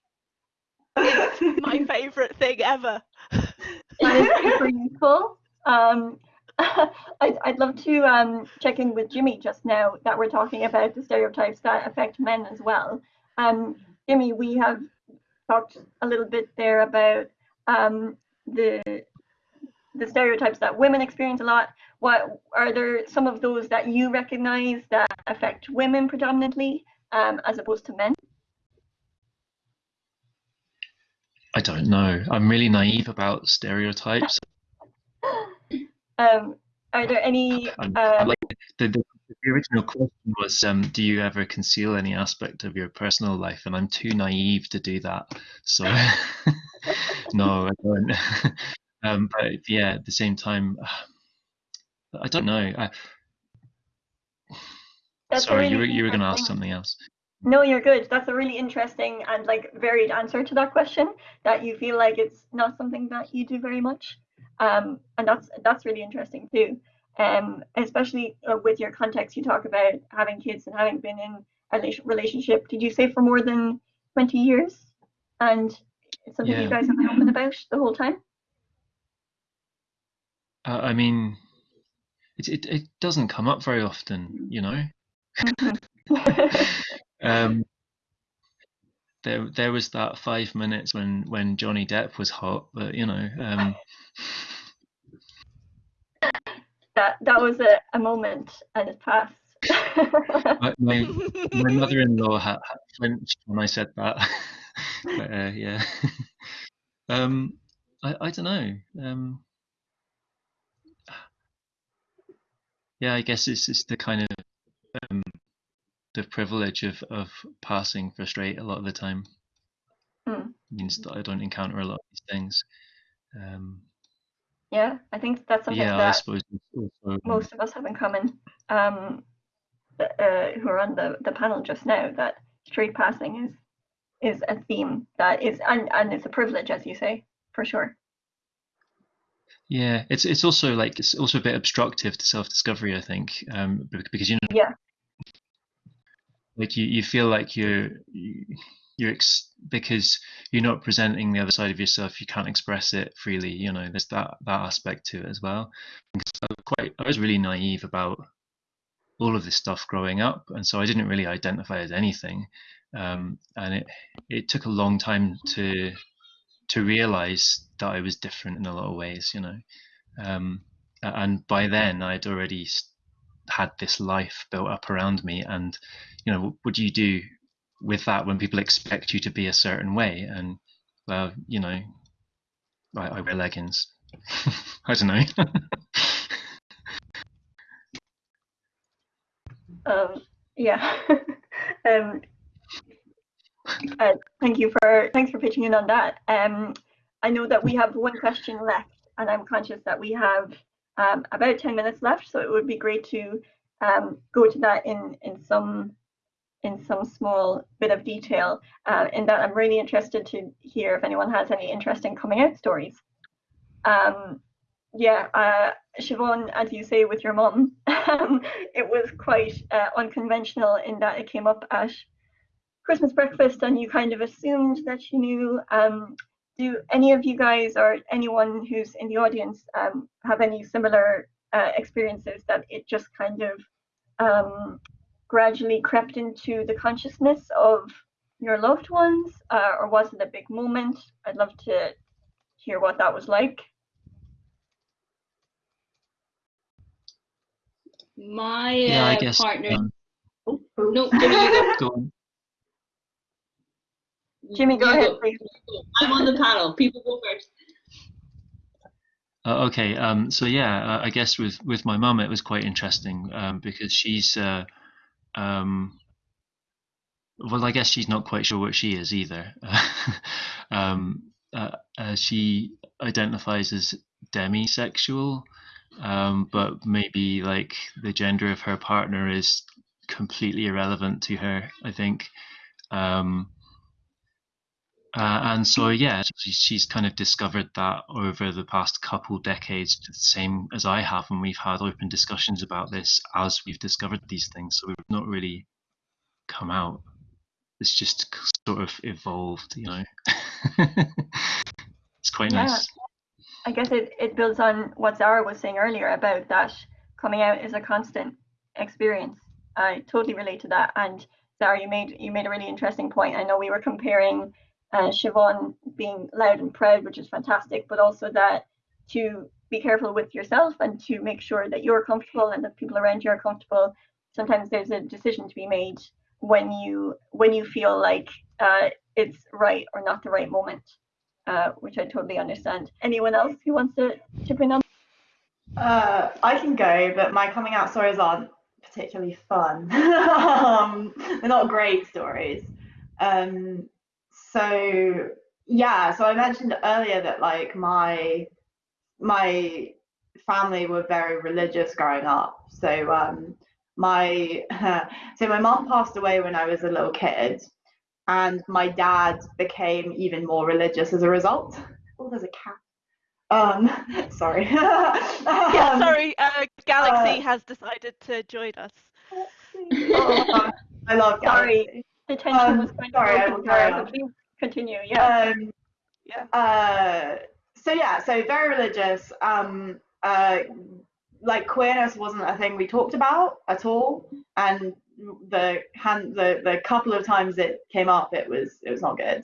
is my favourite thing ever. That is super useful. Um, I'd, I'd love to um, check in with Jimmy just now that we're talking about the stereotypes that affect men as well. Um, Jimmy, we have talked a little bit there about um, the the stereotypes that women experience a lot. What are there some of those that you recognise that affect women predominantly um, as opposed to men? I don't know. I'm really naive about stereotypes. Um, are there any? I'm- Uh, like the, the, the original question was, um, do you ever conceal any aspect of your personal life? And I'm too naive to do that. So no, I don't. um, but yeah, at the same time, I don't know. I, That's a sorry, you were you were going to ask something else. No, you're good. That's a really interesting and like varied answer to that question. That you feel like it's not something that you do very much, um, and that's that's really interesting too. Um, especially uh, with your context, you talk about having kids and having been in a relationship. Did you say for more than twenty years? And it's something you guys have been open about the whole time. Uh, I mean, it, it it doesn't come up very often, you know. Um, there there was that five minutes when when Johnny Depp was hot, but you know, um, that that was a, a moment and it passed. my my, my mother-in-law had, had flinched when I said that. but, uh, yeah. um, I I don't know. Um, yeah, I guess it's it's the kind of the privilege of of passing for straight a lot of the time. Hmm. Means that I don't encounter a lot of these things. Um, yeah, I think that's something yeah, I that suppose also um, most of us have in common um, uh, who are on the, the panel just now that straight passing is is a theme that is and, and it's a privilege as you say for sure Yeah, it's it's also like it's also a bit obstructive to self-discovery, I think, um, because you know, Yeah. Like you, you feel like you're you- you're ex because you're not presenting the other side of yourself, you can't express it freely. You know, there's that that aspect to it as well. So quite, I was really naive about all of this stuff growing up, and so I didn't really identify as anything, um, and it it took a long time to to realize that I was different in a lot of ways, you know. Um, and by then, I'd already had this life built up around me. And, you know, what do you do with that when people expect you to be a certain way? And, well, you know, I, I wear leggings. I don't know. um, yeah um, uh, thank you for thanks for pitching in on that um, I know that we have one question left and I'm conscious that we have um, about 10 minutes left so it would be great to um, go to that in in some in some small bit of detail uh, in that I'm really interested to hear if anyone has any interesting coming out stories. Um, yeah, uh, Siobhan, as you say with your mum, um, it was quite uh, unconventional in that it came up at Christmas breakfast and you kind of assumed that she knew. Um, do any of you guys or anyone who's in the audience um, have any similar uh, experiences that it just kind of um, gradually crept into the consciousness of your loved ones, uh, or was it a big moment? I'd love to hear what that was like. My yeah, I uh, guess. partner. um, Oh, no, Jimmy, you go on. Jimmy, go You ahead, please. I'm on the panel. People go first. Uh, okay, um, so yeah, uh, I guess with with my mum it was quite interesting um, because she's uh, um, well, I guess she's not quite sure what she is either. um, uh, uh, she identifies as demisexual, um, but maybe like the gender of her partner is completely irrelevant to her. I think. Um, uh, and so, yeah, she's kind of discovered that over the past couple decades, the same as I have, and we've had open discussions about this as we've discovered these things. So we've not really come out. It's just sort of evolved, you know. it's quite yeah. nice. I guess it, it builds on what Zara was saying earlier about that coming out is a constant experience. I totally relate to that. And Zara, you made you made a really interesting point. I know we were comparing uh, Siobhan being loud and proud, which is fantastic, but also that to be careful with yourself and to make sure that you're comfortable and that people around you are comfortable. Sometimes there's a decision to be made when you when you feel like uh, it's right or not the right moment, uh, which I totally understand. Anyone else who wants to chip in on? Uh, I can go, but my coming out stories aren't particularly fun. um, they're not great stories. Um, so yeah, so I mentioned earlier that like my my family were very religious growing up. So um, my so my mom passed away when I was a little kid, and my dad became even more religious as a result. Oh, there's a cat. Um, sorry. yeah, Um, sorry. Uh, Galaxy uh, has decided to join us. oh, I love Sorry. Galaxy. The tension Um, was kind sorry, I of will broken, carry Zara, on. please continue. Yeah. Um, Yeah. uh, so yeah, so very religious. Um, uh, like queerness wasn't a thing we talked about at all, and the hand the the couple of times it came up, it was it was not good.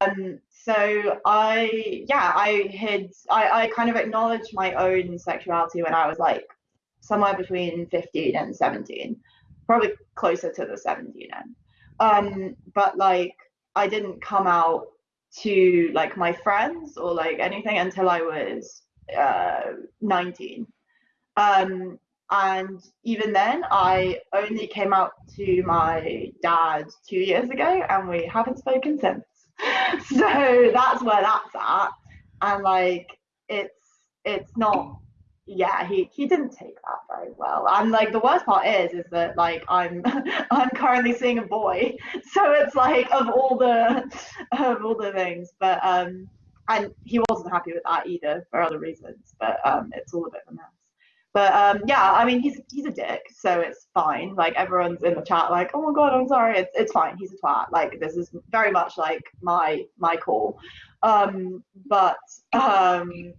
Um, so I yeah I hid I I kind of acknowledged my own sexuality when I was like somewhere between 15 and 17, probably closer to the 17 end. Um, but like I didn't come out to like my friends or like anything until I was uh, 19. Um, and even then, I only came out to my dad two years ago, and we haven't spoken since. so that's where that's at. And like, it's it's not. Yeah, he he didn't take that very well. And like the worst part is, is that like I'm I'm currently seeing a boy, so it's like of all the of all the things, but um, and he wasn't happy with that either for other reasons. But um, it's all a bit of a mess. But um, yeah, I mean, he's he's a dick, so it's fine. Like everyone's in the chat, like, oh my god, I'm sorry. It's it's fine. He's a twat. Like this is very much like my my call. Um, but um,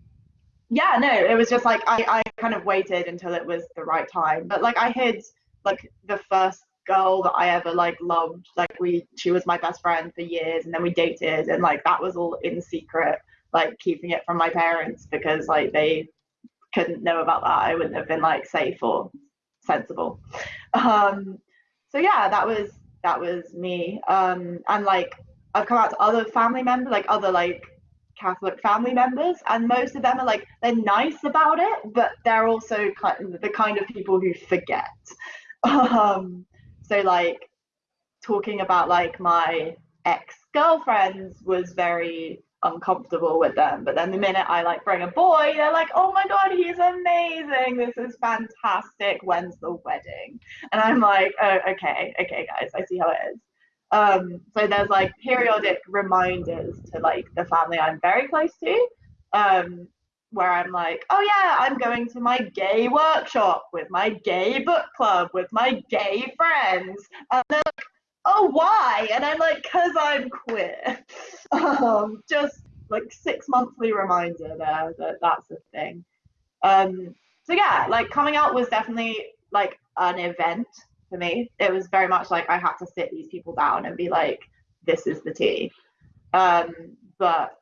yeah, no, it was just like I I kind of waited until it was the right time. But like I hid like the first girl that I ever like loved. Like we, she was my best friend for years, and then we dated, and like that was all in secret, like keeping it from my parents because like they couldn't know about that. I wouldn't have been like safe or sensible. Um, so yeah, that was that was me. Um, and like I've come out to other family members, like other like Catholic family members, and most of them are like they're nice about it, but they're also kind of the kind of people who forget. Um, so like talking about like my ex girlfriends was very uncomfortable with them. But then the minute I like bring a boy, they're like, oh my god, he's amazing. This is fantastic. When's the wedding? And I'm like, oh, okay, okay, guys, I see how it is. Um, so there's like periodic reminders to like the family I'm very close to. Um, where I'm like, oh yeah, I'm going to my gay workshop with my gay book club with my gay friends. And they're like, oh why? And I'm like, cause I'm queer. um, just like six monthly reminder there that that's a thing. Um, so yeah, like coming out was definitely like an event for me. It was very much like I had to sit these people down and be like, this is the tea. Um, but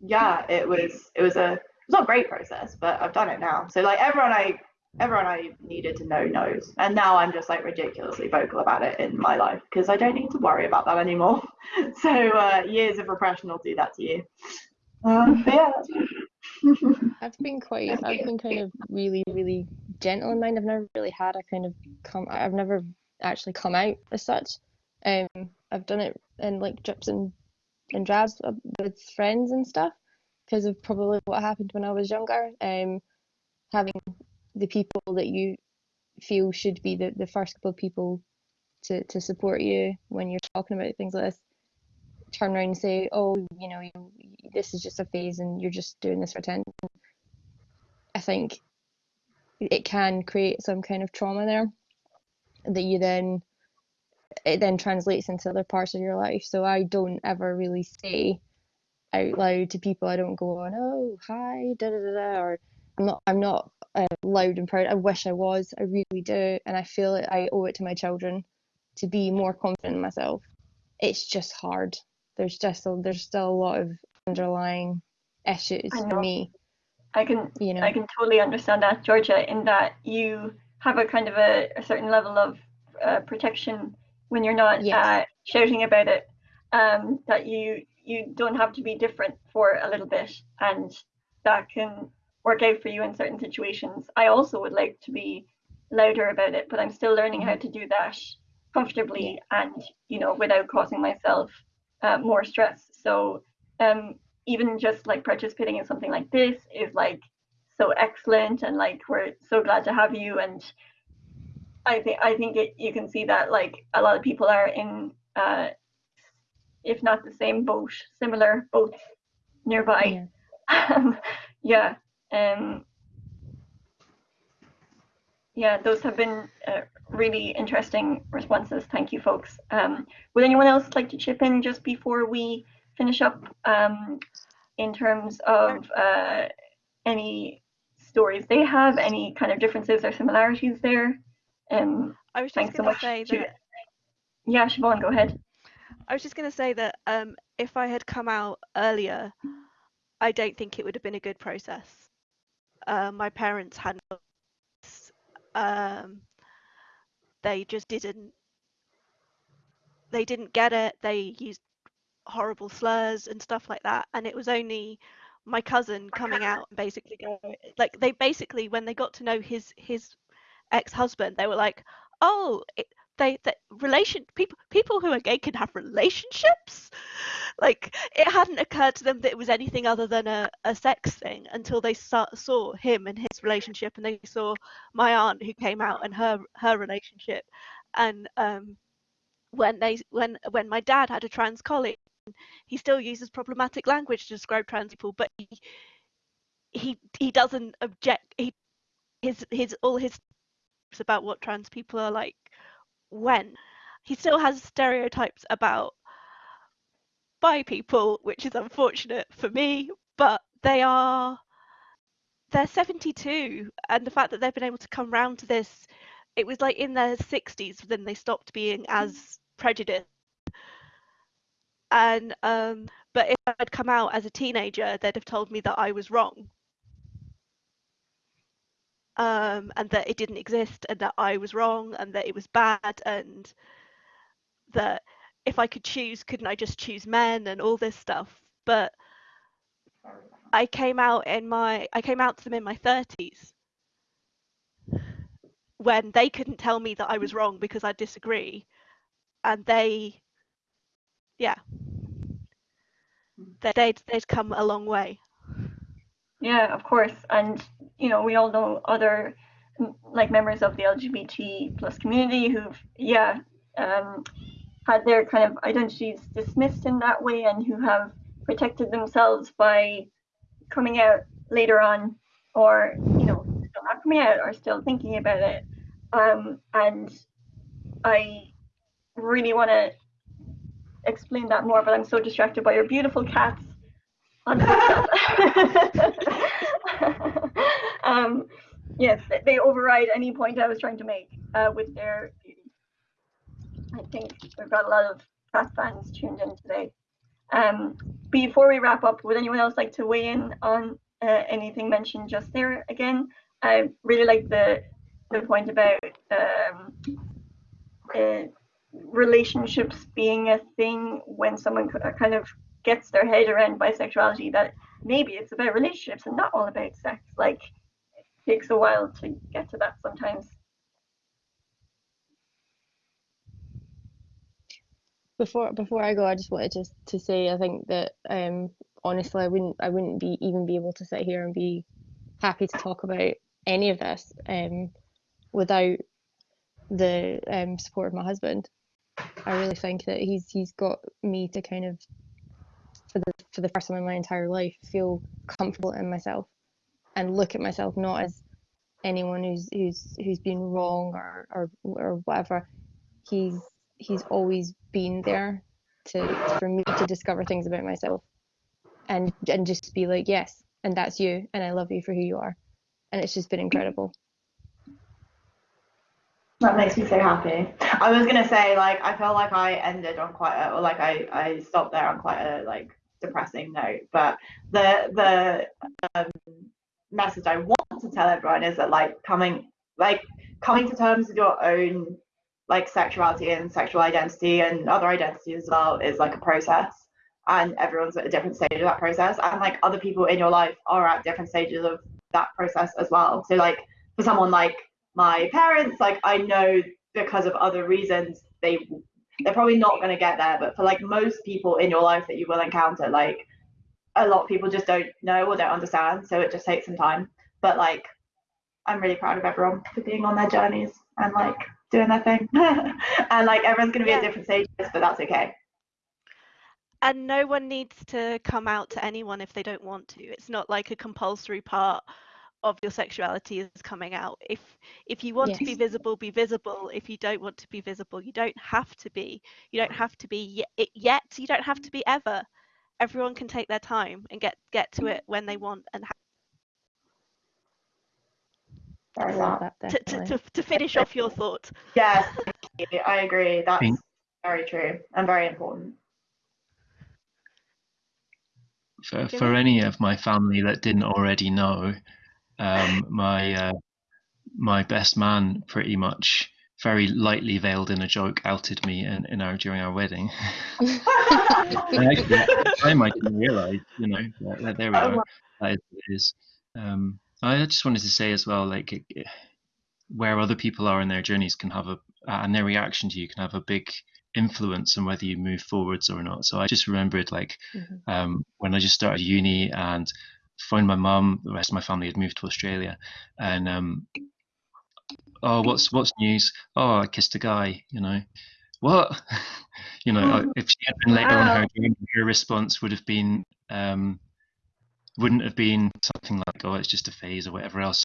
yeah, it was it was a it's not a great process, but I've done it now. So like everyone I everyone I needed to know knows, and now I'm just like ridiculously vocal about it in my life because I don't need to worry about that anymore. so uh, years of repression will do that to you. Um, but yeah, that's I've been quite, I've been kind of really, really gentle in mind. I've never really had a kind of come, I've never actually come out as such. Um, I've done it in like drips and and drabs with friends and stuff because of probably what happened when I was younger. Um, having the people that you feel should be the, the first couple of people to, to support you when you're talking about things like this turn around and say, oh, you know, you, this is just a phase and you're just doing this for attention. I think it can create some kind of trauma there that you then it then translates into other parts of your life. So I don't ever really say out loud to people. I don't go on, oh hi, da da da da, or I'm not I'm not uh, loud and proud. I wish I was. I really do, and I feel that I owe it to my children to be more confident in myself. It's just hard. There's just a, there's still a lot of underlying issues for me. I can you know I can totally understand that, Georgia, in that you have a kind of a, a certain level of uh, protection when you're not Yes. uh, shouting about it. Um, that you you don't have to be different for a little bit, and that can work out for you in certain situations. I also would like to be louder about it, but I'm still learning how to do that comfortably and you know without causing myself uh, more stress. So um, even just like participating in something like this is like so excellent, and like we're so glad to have you. And I think I think it, you can see that like a lot of people are in, uh, if not the same boat, similar boats nearby. Um, yeah. Um, yeah, those have been uh, really interesting responses. Thank you, folks. Um, would anyone else like to chip in just before we finish up um, in terms of uh, any stories they have, any kind of differences or similarities there? Um, I was just so going to much. say that Yeah, Siobhan, go ahead. I was just going to say that um, if I had come out earlier, I don't think it would have been a good process. Uh, my parents had um, they just didn't they didn't get it. They used horrible slurs and stuff like that, and it was only my cousin coming out and basically going like they basically when they got to know his his ex-husband, they were like, oh. It, they that relation people people who are gay can have relationships like it hadn't occurred to them that it was anything other than a, a sex thing until they saw, saw him and his relationship and they saw my aunt who came out and her her relationship and um when they when when my dad had a trans colleague he still uses problematic language to describe trans people but he he he doesn't object he his his all his about what trans people are like when he still has stereotypes about bi people, which is unfortunate for me, but they are they're 72 and the fact that they've been able to come round to this it was like in their 60s then they stopped being as mm. prejudiced and um but if i'd come out as a teenager they'd have told me that i was wrong. Um, and that it didn't exist and that I was wrong and that it was bad and that if I could choose, couldn't I just choose men and all this stuff? But I came out in my I came out to them in my 30s when they couldn't tell me that I was wrong because I disagree. And they yeah they'd, they'd come a long way Yeah, of course. And, you know, we all know other like members of the LGBT plus community who've, yeah, um, had their kind of identities dismissed in that way and who have protected themselves by coming out later on or, you know, still not coming out or still thinking about it. Um, and I really want to explain that more, but I'm so distracted by your beautiful cats on um, yes, they override any point I was trying to make uh, with their beauty. I think we've got a lot of cat fans tuned in today. Um, before we wrap up, would anyone else like to weigh in on uh, anything mentioned just there again? I really like the the point about um, uh, relationships being a thing when someone kind of gets their head around bisexuality that maybe it's about relationships and not all about sex. Like it takes a while to get to that sometimes. before before I go, I just wanted to to say I think that um, honestly, I wouldn't I wouldn't be even be able to sit here and be happy to talk about any of this um, without the um, support of my husband. I really think that he's he's got me to kind of for the for the first time in my entire life feel comfortable in myself and look at myself not as anyone who's who's who's been wrong or or, or whatever. He's he's always been there to for me to discover things about myself and and just be like yes and that's you and I love you for who you are and it's just been incredible. That makes me so happy. I was gonna say like I felt like I ended on quite a or like I I stopped there on quite a like depressing note, but the the um, message I want to tell everyone is that like coming like coming to terms with your own like sexuality and sexual identity and other identities as well is like a process and everyone's at a different stage of that process and like other people in your life are at different stages of that process as well so like for someone like my parents like i know because of other reasons they they're probably not going to get there but for like most people in your life that you will encounter like a lot of people just don't know or don't understand so it just takes some time. But like i'm really proud of everyone for being on their journeys and like doing their thing. And like everyone's going to be Yeah. at different stages but that's okay. And no one needs to come out to anyone if they don't want to. It's not like a compulsory part of your sexuality is coming out. If if you want to be visible be visible. If you don't want to be visible you don't have to be. You don't have to be ye- it yet. You don't have to be ever. Everyone can take their time and get get to it when they want and ha- I love that to, to, to, to finish off your thought. Yes thank you. i agree. That's Thank- very true and very important. For, for any of my family that didn't already know, um, my uh, my best man pretty much very lightly veiled in a joke outed me in, in our during our wedding. And actually, at the time I didn't realise, you know, that, that there we Oh, are. wow. That is, it is. Um, I just wanted to say as well, like it, it- where other people are in their journeys can have a uh, and their reaction to you can have a big influence on whether you move forwards or not. So I just remembered like Mhm. um, when I just started uni and found my mum, the rest of my family had moved to Australia, and um, oh, what's what's news? Oh, I kissed a guy, you know. What? you know, if she had been later on her Wow. journey, her response would have been um, wouldn't have been something like, "Oh, it's just a phase" or whatever else.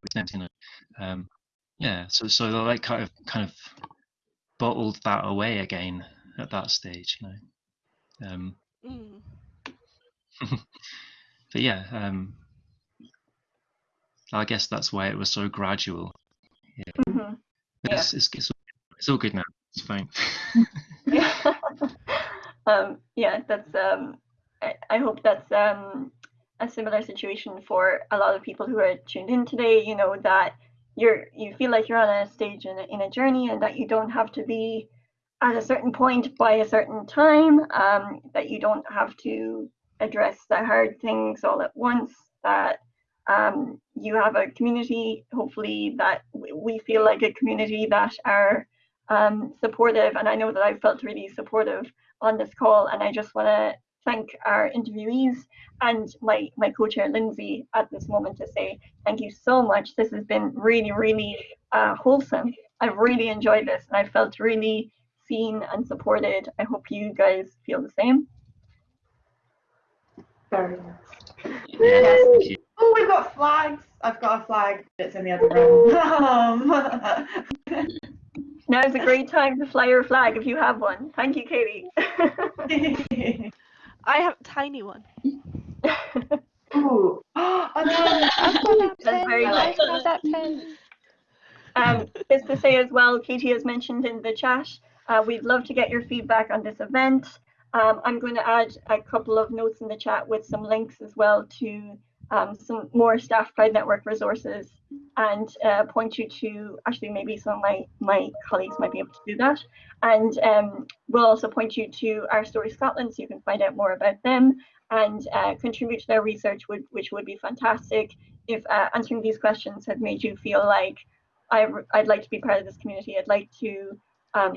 Pretend, you know. Um, yeah, so so they like kind of kind of bottled that away again at that stage, you know. Um, Mm. but yeah, um, I guess that's why it was so gradual. Mhm. But Yeah. It's, it's, it's, it's all good now. It's fine. yeah. um, yeah, that's. Um, I, I hope that's um, a similar situation for a lot of people who are tuned in today. You know that you're you feel like you're on a stage in a, in a journey, and that you don't have to be at a certain point by a certain time. Um, that you don't have to address the hard things all at once. That um, you have a community, hopefully, that we feel like a community that are um, supportive, and I know that I've felt really supportive on this call, and I just want to thank our interviewees and my my co-chair Lindsay at this moment to say thank you so much. This has been really, really uh, wholesome. I've really enjoyed this, and I felt really seen and supported. I hope you guys feel the same. Very nice. Yeah. Oh, we've got flags. I've got a flag that's in the other room. Now is a great time to fly your flag if you have one. Thank you, Katie. I have a tiny one. Ooh. Oh, no. I've got that That's pen. very I've nice. got that pen. Um, just to say as well, Katie has mentioned in the chat, uh, we'd love to get your feedback on this event. Um, I'm going to add a couple of notes in the chat with some links as well to um, some more Staff Pride Network resources and uh, point you to, actually maybe some of my, my colleagues might be able to do that. And um, we'll also point you to Our Story Scotland so you can find out more about them and uh, contribute to their research, would, which would be fantastic if uh, answering these questions had made you feel like I, I'd like to be part of this community. I'd like to, um,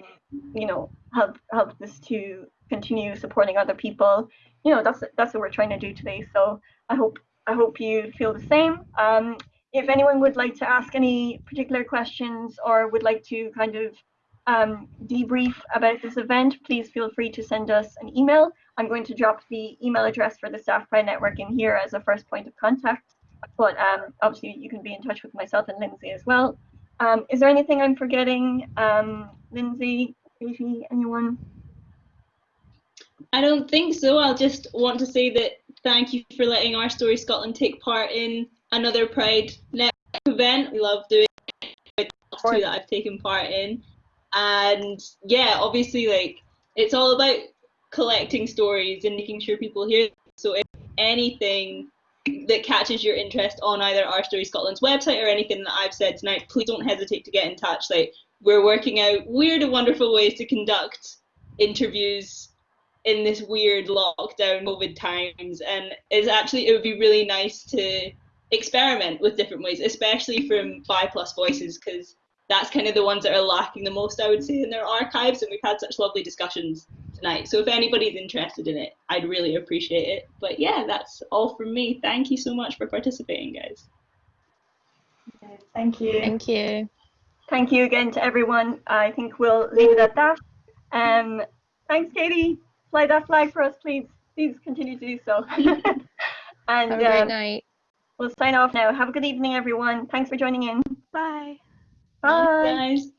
you know, help help this to continue supporting other people. You know, that's that's what we're trying to do today. So I hope I hope you feel the same. Um, if anyone would like to ask any particular questions or would like to kind of um, debrief about this event, please feel free to send us an email. I'm going to drop the email address for the Staff Pride Network in here as a first point of contact. But um, obviously, you can be in touch with myself and Lindsay as well. Um, is there anything I'm forgetting? Um, Lindsay, Katie, anyone? I don't think so. I'll just want to say that thank you for letting Our Story Scotland take part in another Pride Network event. We love doing it. Two that I've taken part in, and yeah, obviously, like it's all about collecting stories and making sure people hear. Them. So if anything that catches your interest on either Our Story Scotland's website or anything that I've said tonight, please don't hesitate to get in touch. Like we're working out weird and wonderful ways to conduct interviews in this weird lockdown COVID times, and it's actually it would be really nice to experiment with different ways, especially from bi Plus Voices, because that's kind of the ones that are lacking the most, I would say, in their archives, and we've had such lovely discussions tonight. So if anybody's interested in it, I'd really appreciate it. But yeah, that's all from me. Thank you so much for participating, guys. Thank you. Thank you. Thank you again to everyone. I think we'll leave it at that. Um, thanks, Katie. Fly that flag for us, please. Please continue to do so. and Have a great um, night. we'll sign off now. Have a good evening, everyone. Thanks for joining in. Bye. Bye. Guys.